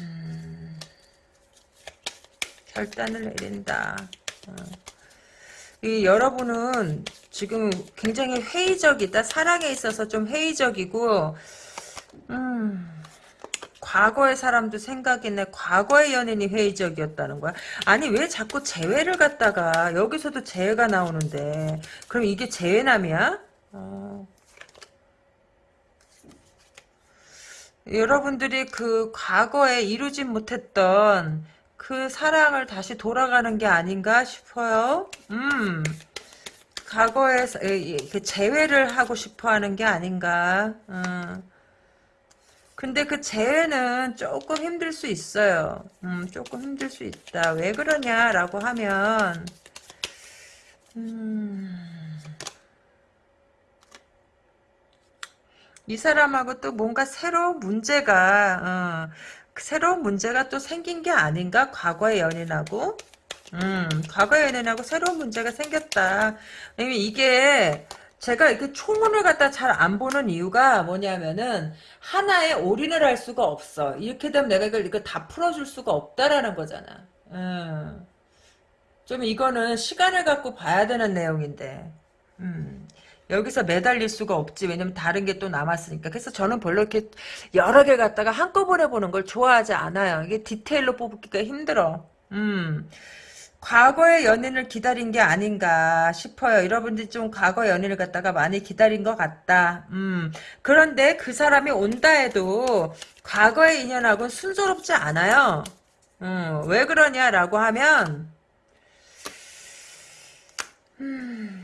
결단을 내린다. 어. 이 여러분은 지금 굉장히 회의적이다. 사랑에 있어서 좀 회의적이고 음 과거의 사람도 생각이네. 과거의 연인이 회의적이었다는 거야. 아니 왜 자꾸 재회를 갖다가 여기서도 재회가 나오는데 그럼 이게 재회남이야? 어. 여러분들이 그 과거에 이루지 못했던 그 사랑을 다시 돌아가는 게 아닌가 싶어요. 음, 과거에 그 재회를 하고 싶어 하는 게 아닌가. 음. 근데 그 재회는 조금 힘들 수 있어요. 음, 조금 힘들 수 있다. 왜 그러냐라고 하면, 음, 이 사람하고 또 뭔가 새로운 문제가 어, 새로운 문제가 또 생긴 게 아닌가? 과거의 연인하고? 음 과거의 연인하고 새로운 문제가 생겼다. 이게 제가 이렇게 초문을 갖다 잘 안 보는 이유가 뭐냐면은 하나에 올인을 할 수가 없어. 이렇게 되면 내가 이걸 이거 다 풀어줄 수가 없다라는 거잖아. 음. 좀 이거는 시간을 갖고 봐야 되는 내용인데. 음. 여기서 매달릴 수가 없지. 왜냐면 다른 게 또 남았으니까. 그래서 저는 별로 이렇게 여러 개 갖다가 한꺼번에 보는 걸 좋아하지 않아요. 이게 디테일로 뽑기가 힘들어. 음. 과거의 연인을 기다린 게 아닌가 싶어요. 여러분들이 좀 과거 연인을 갖다가 많이 기다린 것 같다. 음. 그런데 그 사람이 온다 해도 과거의 인연하고는 순조롭지 않아요. 음. 왜 그러냐라고 하면 음.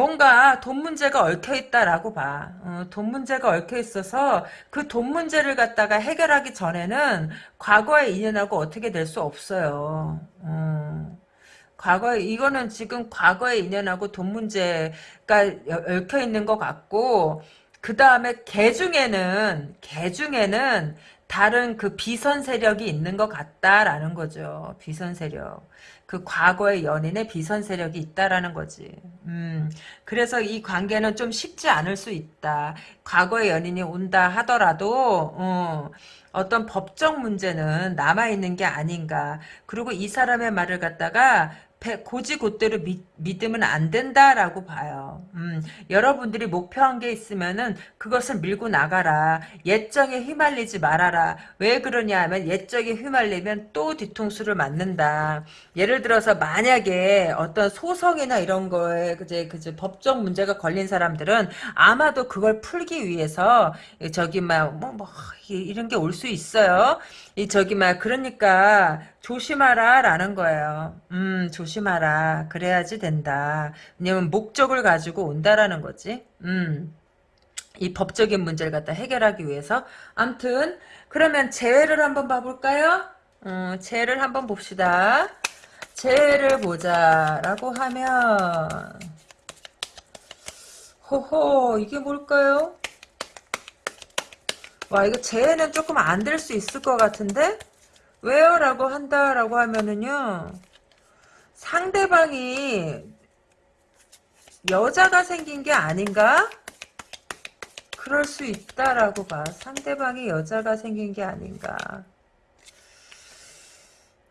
뭔가 돈 문제가 얽혀 있다라고 봐. 어, 돈 문제가 얽혀 있어서 그 돈 문제를 갖다가 해결하기 전에는 과거의 인연하고 어떻게 될 수 없어요. 어, 과거에 이거는 지금 과거의 인연하고 돈 문제가 얽혀 있는 것 같고 그 다음에 개 중에는 개 중에는 다른 그 비선 세력이 있는 것 같다라는 거죠. 비선 세력. 그 과거의 연인의 비선 세력이 있다라는 거지. 음, 그래서 이 관계는 좀 쉽지 않을 수 있다. 과거의 연인이 온다 하더라도, 어, 어떤 법적 문제는 남아있는 게 아닌가. 그리고 이 사람의 말을 갖다가 고지곧대로 믿, 믿으면 안 된다라고 봐요. 음, 여러분들이 목표한 게 있으면은 그것을 밀고 나가라. 옛정에 휘말리지 말아라. 왜 그러냐 하면 옛정에 휘말리면 또 뒤통수를 맞는다. 예를 들어서 만약에 어떤 소송이나 이런 거에 그제 그제 법적 문제가 걸린 사람들은 아마도 그걸 풀기 위해서 저기 막뭐 뭐, 이런 게 올 수 있어요. 이 저기 막 그러니까 조심하라라는 거예요. 음 조심하라. 그래야지 된다. 왜냐면 목적을 가지고 온다라는 거지. 음. 이 법적인 문제를 갖다 해결하기 위해서. 암튼 그러면 재회를 한번 봐볼까요? 음, 재회를 한번 봅시다. 재회를 보자라고 하면 호호 이게 뭘까요? 와 이거 재해는 조금 안 될 수 있을 것 같은데? 왜요? 라고 한다라고 하면은요 상대방이 여자가 생긴 게 아닌가? 그럴 수 있다라고 봐. 상대방이 여자가 생긴 게 아닌가.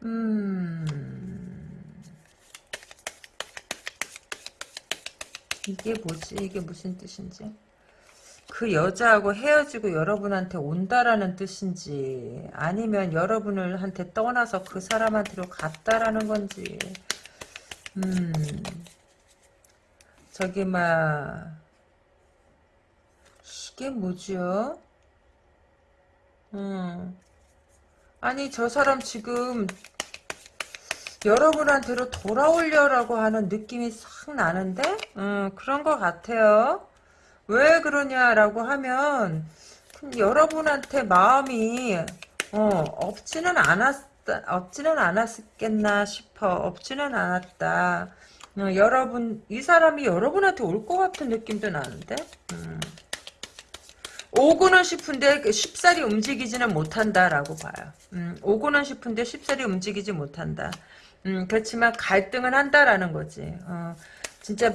음. 이게 뭐지? 이게 무슨 뜻인지 그 여자하고 헤어지고 여러분한테 온다라는 뜻인지 아니면 여러분을 한테 떠나서 그 사람한테로 갔다라는 건지. 음. 저기 막 이게 뭐죠? 음. 아니 저 사람 지금 여러분한테로 돌아오려라고 하는 느낌이 싹 나는데? 음 그런 것 같아요 왜 그러냐라고 하면 여러분한테 마음이 어, 없지는 않았다 없지는 않았겠나 싶어 없지는 않았다 어, 여러분 이 사람이 여러분한테 올 것 같은 느낌도 나는데 음. 오고는 싶은데 그 쉽사리 움직이지는 못한다라고 봐요. 음, 오고는 싶은데 쉽사리 움직이지 못한다. 음, 그렇지만 갈등은 한다라는 거지. 어, 진짜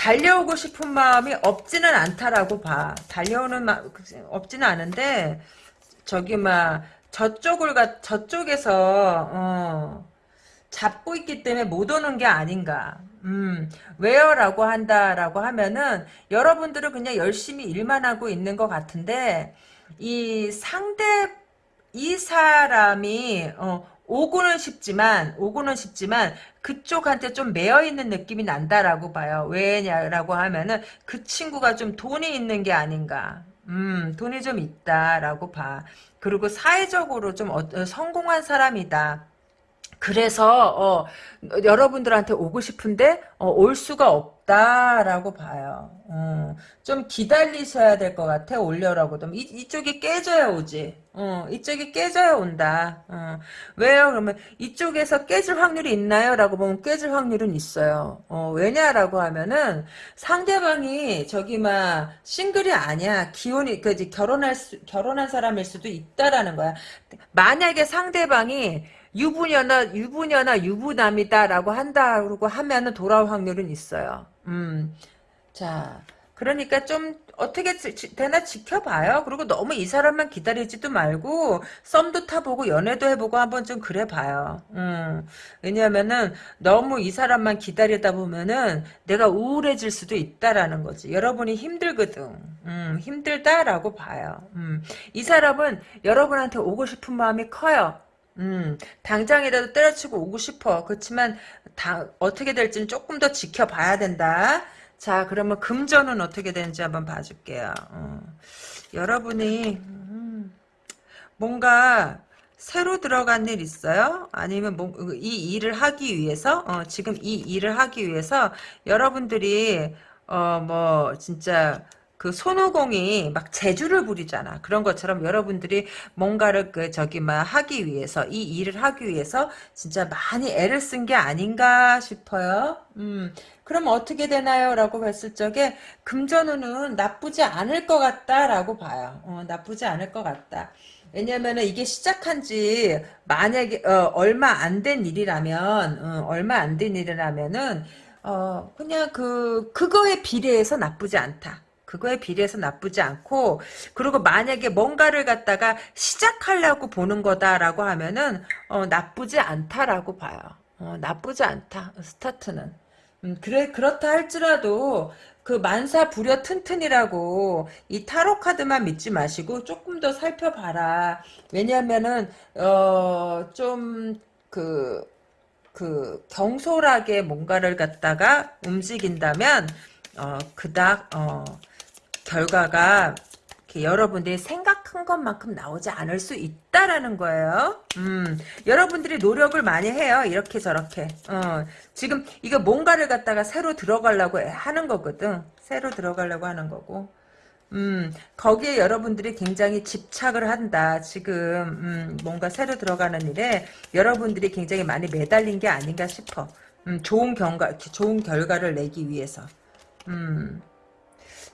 달려오고 싶은 마음이 없지는 않다라고 봐. 달려오는 마 없지는 않은데 저기 막 저쪽을 가 저쪽에서 어, 잡고 있기 때문에 못 오는 게 아닌가. 음, 왜요라고 한다라고 하면은 여러분들은 그냥 열심히 일만 하고 있는 것 같은데 이 상대 이 사람이 어, 오고는 쉽지만 오고는 쉽지만 그쪽한테 좀 매여 있는 느낌이 난다라고 봐요. 왜냐라고 하면은 그 친구가 좀 돈이 있는 게 아닌가. 음, 돈이 좀 있다라고 봐. 그리고 사회적으로 좀 어, 성공한 사람이다. 그래서 어, 여러분들한테 오고 싶은데 어, 올 수가 없다라고 봐요. 어, 좀 기다리셔야 될 것 같아 올려라고 좀 이, 이쪽이 깨져야 오지. 어, 이쪽이 깨져야 온다. 어, 왜요? 그러면 이쪽에서 깨질 확률이 있나요? 라고 보면 깨질 확률은 있어요. 어, 왜냐라고 하면은 상대방이 저기 막 싱글이 아니야. 기혼이 그 결혼할 수, 결혼한 사람일 수도 있다라는 거야. 만약에 상대방이 유부녀나 유부녀나 유부남이다라고 한다고 하면은 돌아올 확률은 있어요. 음. 자, 그러니까 좀 어떻게 되나 지켜봐요. 그리고 너무 이 사람만 기다리지도 말고 썸도 타보고 연애도 해보고 한번 좀 그래봐요. 음. 왜냐하면은 너무 이 사람만 기다리다 보면은 내가 우울해질 수도 있다라는 거지. 여러분이 힘들거든. 음, 힘들다라고 봐요. 음. 이 사람은 여러분한테 오고 싶은 마음이 커요. 음, 당장이라도 때려치고 오고 싶어. 그렇지만 다 어떻게 될지는 조금 더 지켜봐야 된다. 자, 그러면 금전은 어떻게 되는지 한번 봐줄게요. 어. 여러분이 음, 뭔가 새로 들어간 일 있어요? 아니면 뭐, 이 일을 하기 위해서 어, 지금 이 일을 하기 위해서 여러분들이 어, 뭐 진짜 그 손오공이 막 재주를 부리잖아. 그런 것처럼 여러분들이 뭔가를 그 저기 막 하기 위해서 이 일을 하기 위해서 진짜 많이 애를 쓴 게 아닌가 싶어요. 음. 그럼 어떻게 되나요? 라고 봤을 적에 금전운은 나쁘지 않을 것 같다라고 봐요. 어, 나쁘지 않을 것 같다. 왜냐면은 이게 시작한 지 만약에 어, 얼마 안 된 일이라면 어, 얼마 안 된 일이라면은 어, 그냥 그 그거에 비례해서 나쁘지 않다. 그거에 비례해서 나쁘지 않고 그리고 만약에 뭔가를 갖다가 시작하려고 보는 거다라고 하면은 어, 나쁘지 않다라고 봐요. 어, 나쁘지 않다. 스타트는. 음, 그래, 그렇다 할지라도, 그 만사 부려 튼튼이라고, 이 타로 카드만 믿지 마시고, 조금 더 살펴봐라. 왜냐면은, 어, 좀, 그, 그, 경솔하게 뭔가를 갖다가 움직인다면, 어, 그닥, 어, 결과가 여러분들이 생각한 것만큼 나오지 않을 수 있다라는 거예요. 음, 여러분들이 노력을 많이 해요. 이렇게 저렇게. 어, 지금 이거 뭔가를 갖다가 새로 들어가려고 하는 거거든. 새로 들어가려고 하는 거고. 음, 거기에 여러분들이 굉장히 집착을 한다. 지금, 음, 뭔가 새로 들어가는 일에 여러분들이 굉장히 많이 매달린 게 아닌가 싶어. 음, 좋은 경과, 좋은 결과를 내기 위해서. 음.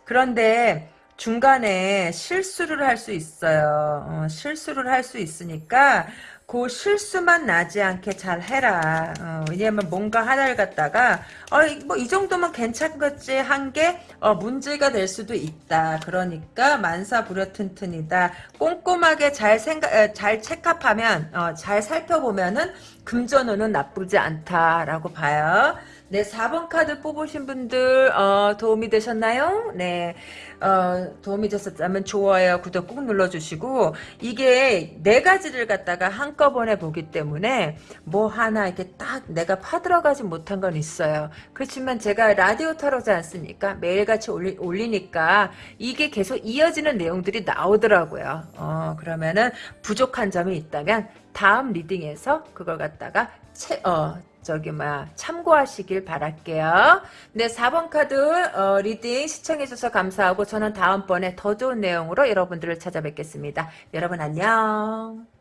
그런데 중간에 실수를 할 수 있어요. 어, 실수를 할 수 있으니까 그 실수만 나지 않게 잘 해라. 어, 왜냐면 뭔가 하나를 갖다가 어, 뭐이 정도면 괜찮겠지 한 게 어, 문제가 될 수도 있다. 그러니까 만사 부려 튼튼이다. 꼼꼼하게 잘 생각, 에, 잘 체크하면 어, 잘 살펴보면은 금전운은 나쁘지 않다라고 봐요. 네, 4번 카드 뽑으신 분들 어, 도움이 되셨나요? 네, 어, 도움이 되셨다면 좋아요, 구독 꾹 눌러주시고 이게 네 가지를 갖다가 한꺼번에 보기 때문에 뭐 하나 이렇게 딱 내가 파들어가지 못한 건 있어요. 그렇지만 제가 라디오 타로지 않습니까? 매일같이 올리, 올리니까 이게 계속 이어지는 내용들이 나오더라고요. 어, 그러면은 부족한 점이 있다면 다음 reading에서 그걸 갖다가 채, 어, 저기 막 참고하시길 바랄게요. 네, 4번 카드 어, reading 시청해주셔서 감사하고 저는 다음번에 더 좋은 내용으로 여러분들을 찾아뵙겠습니다. 여러분 안녕.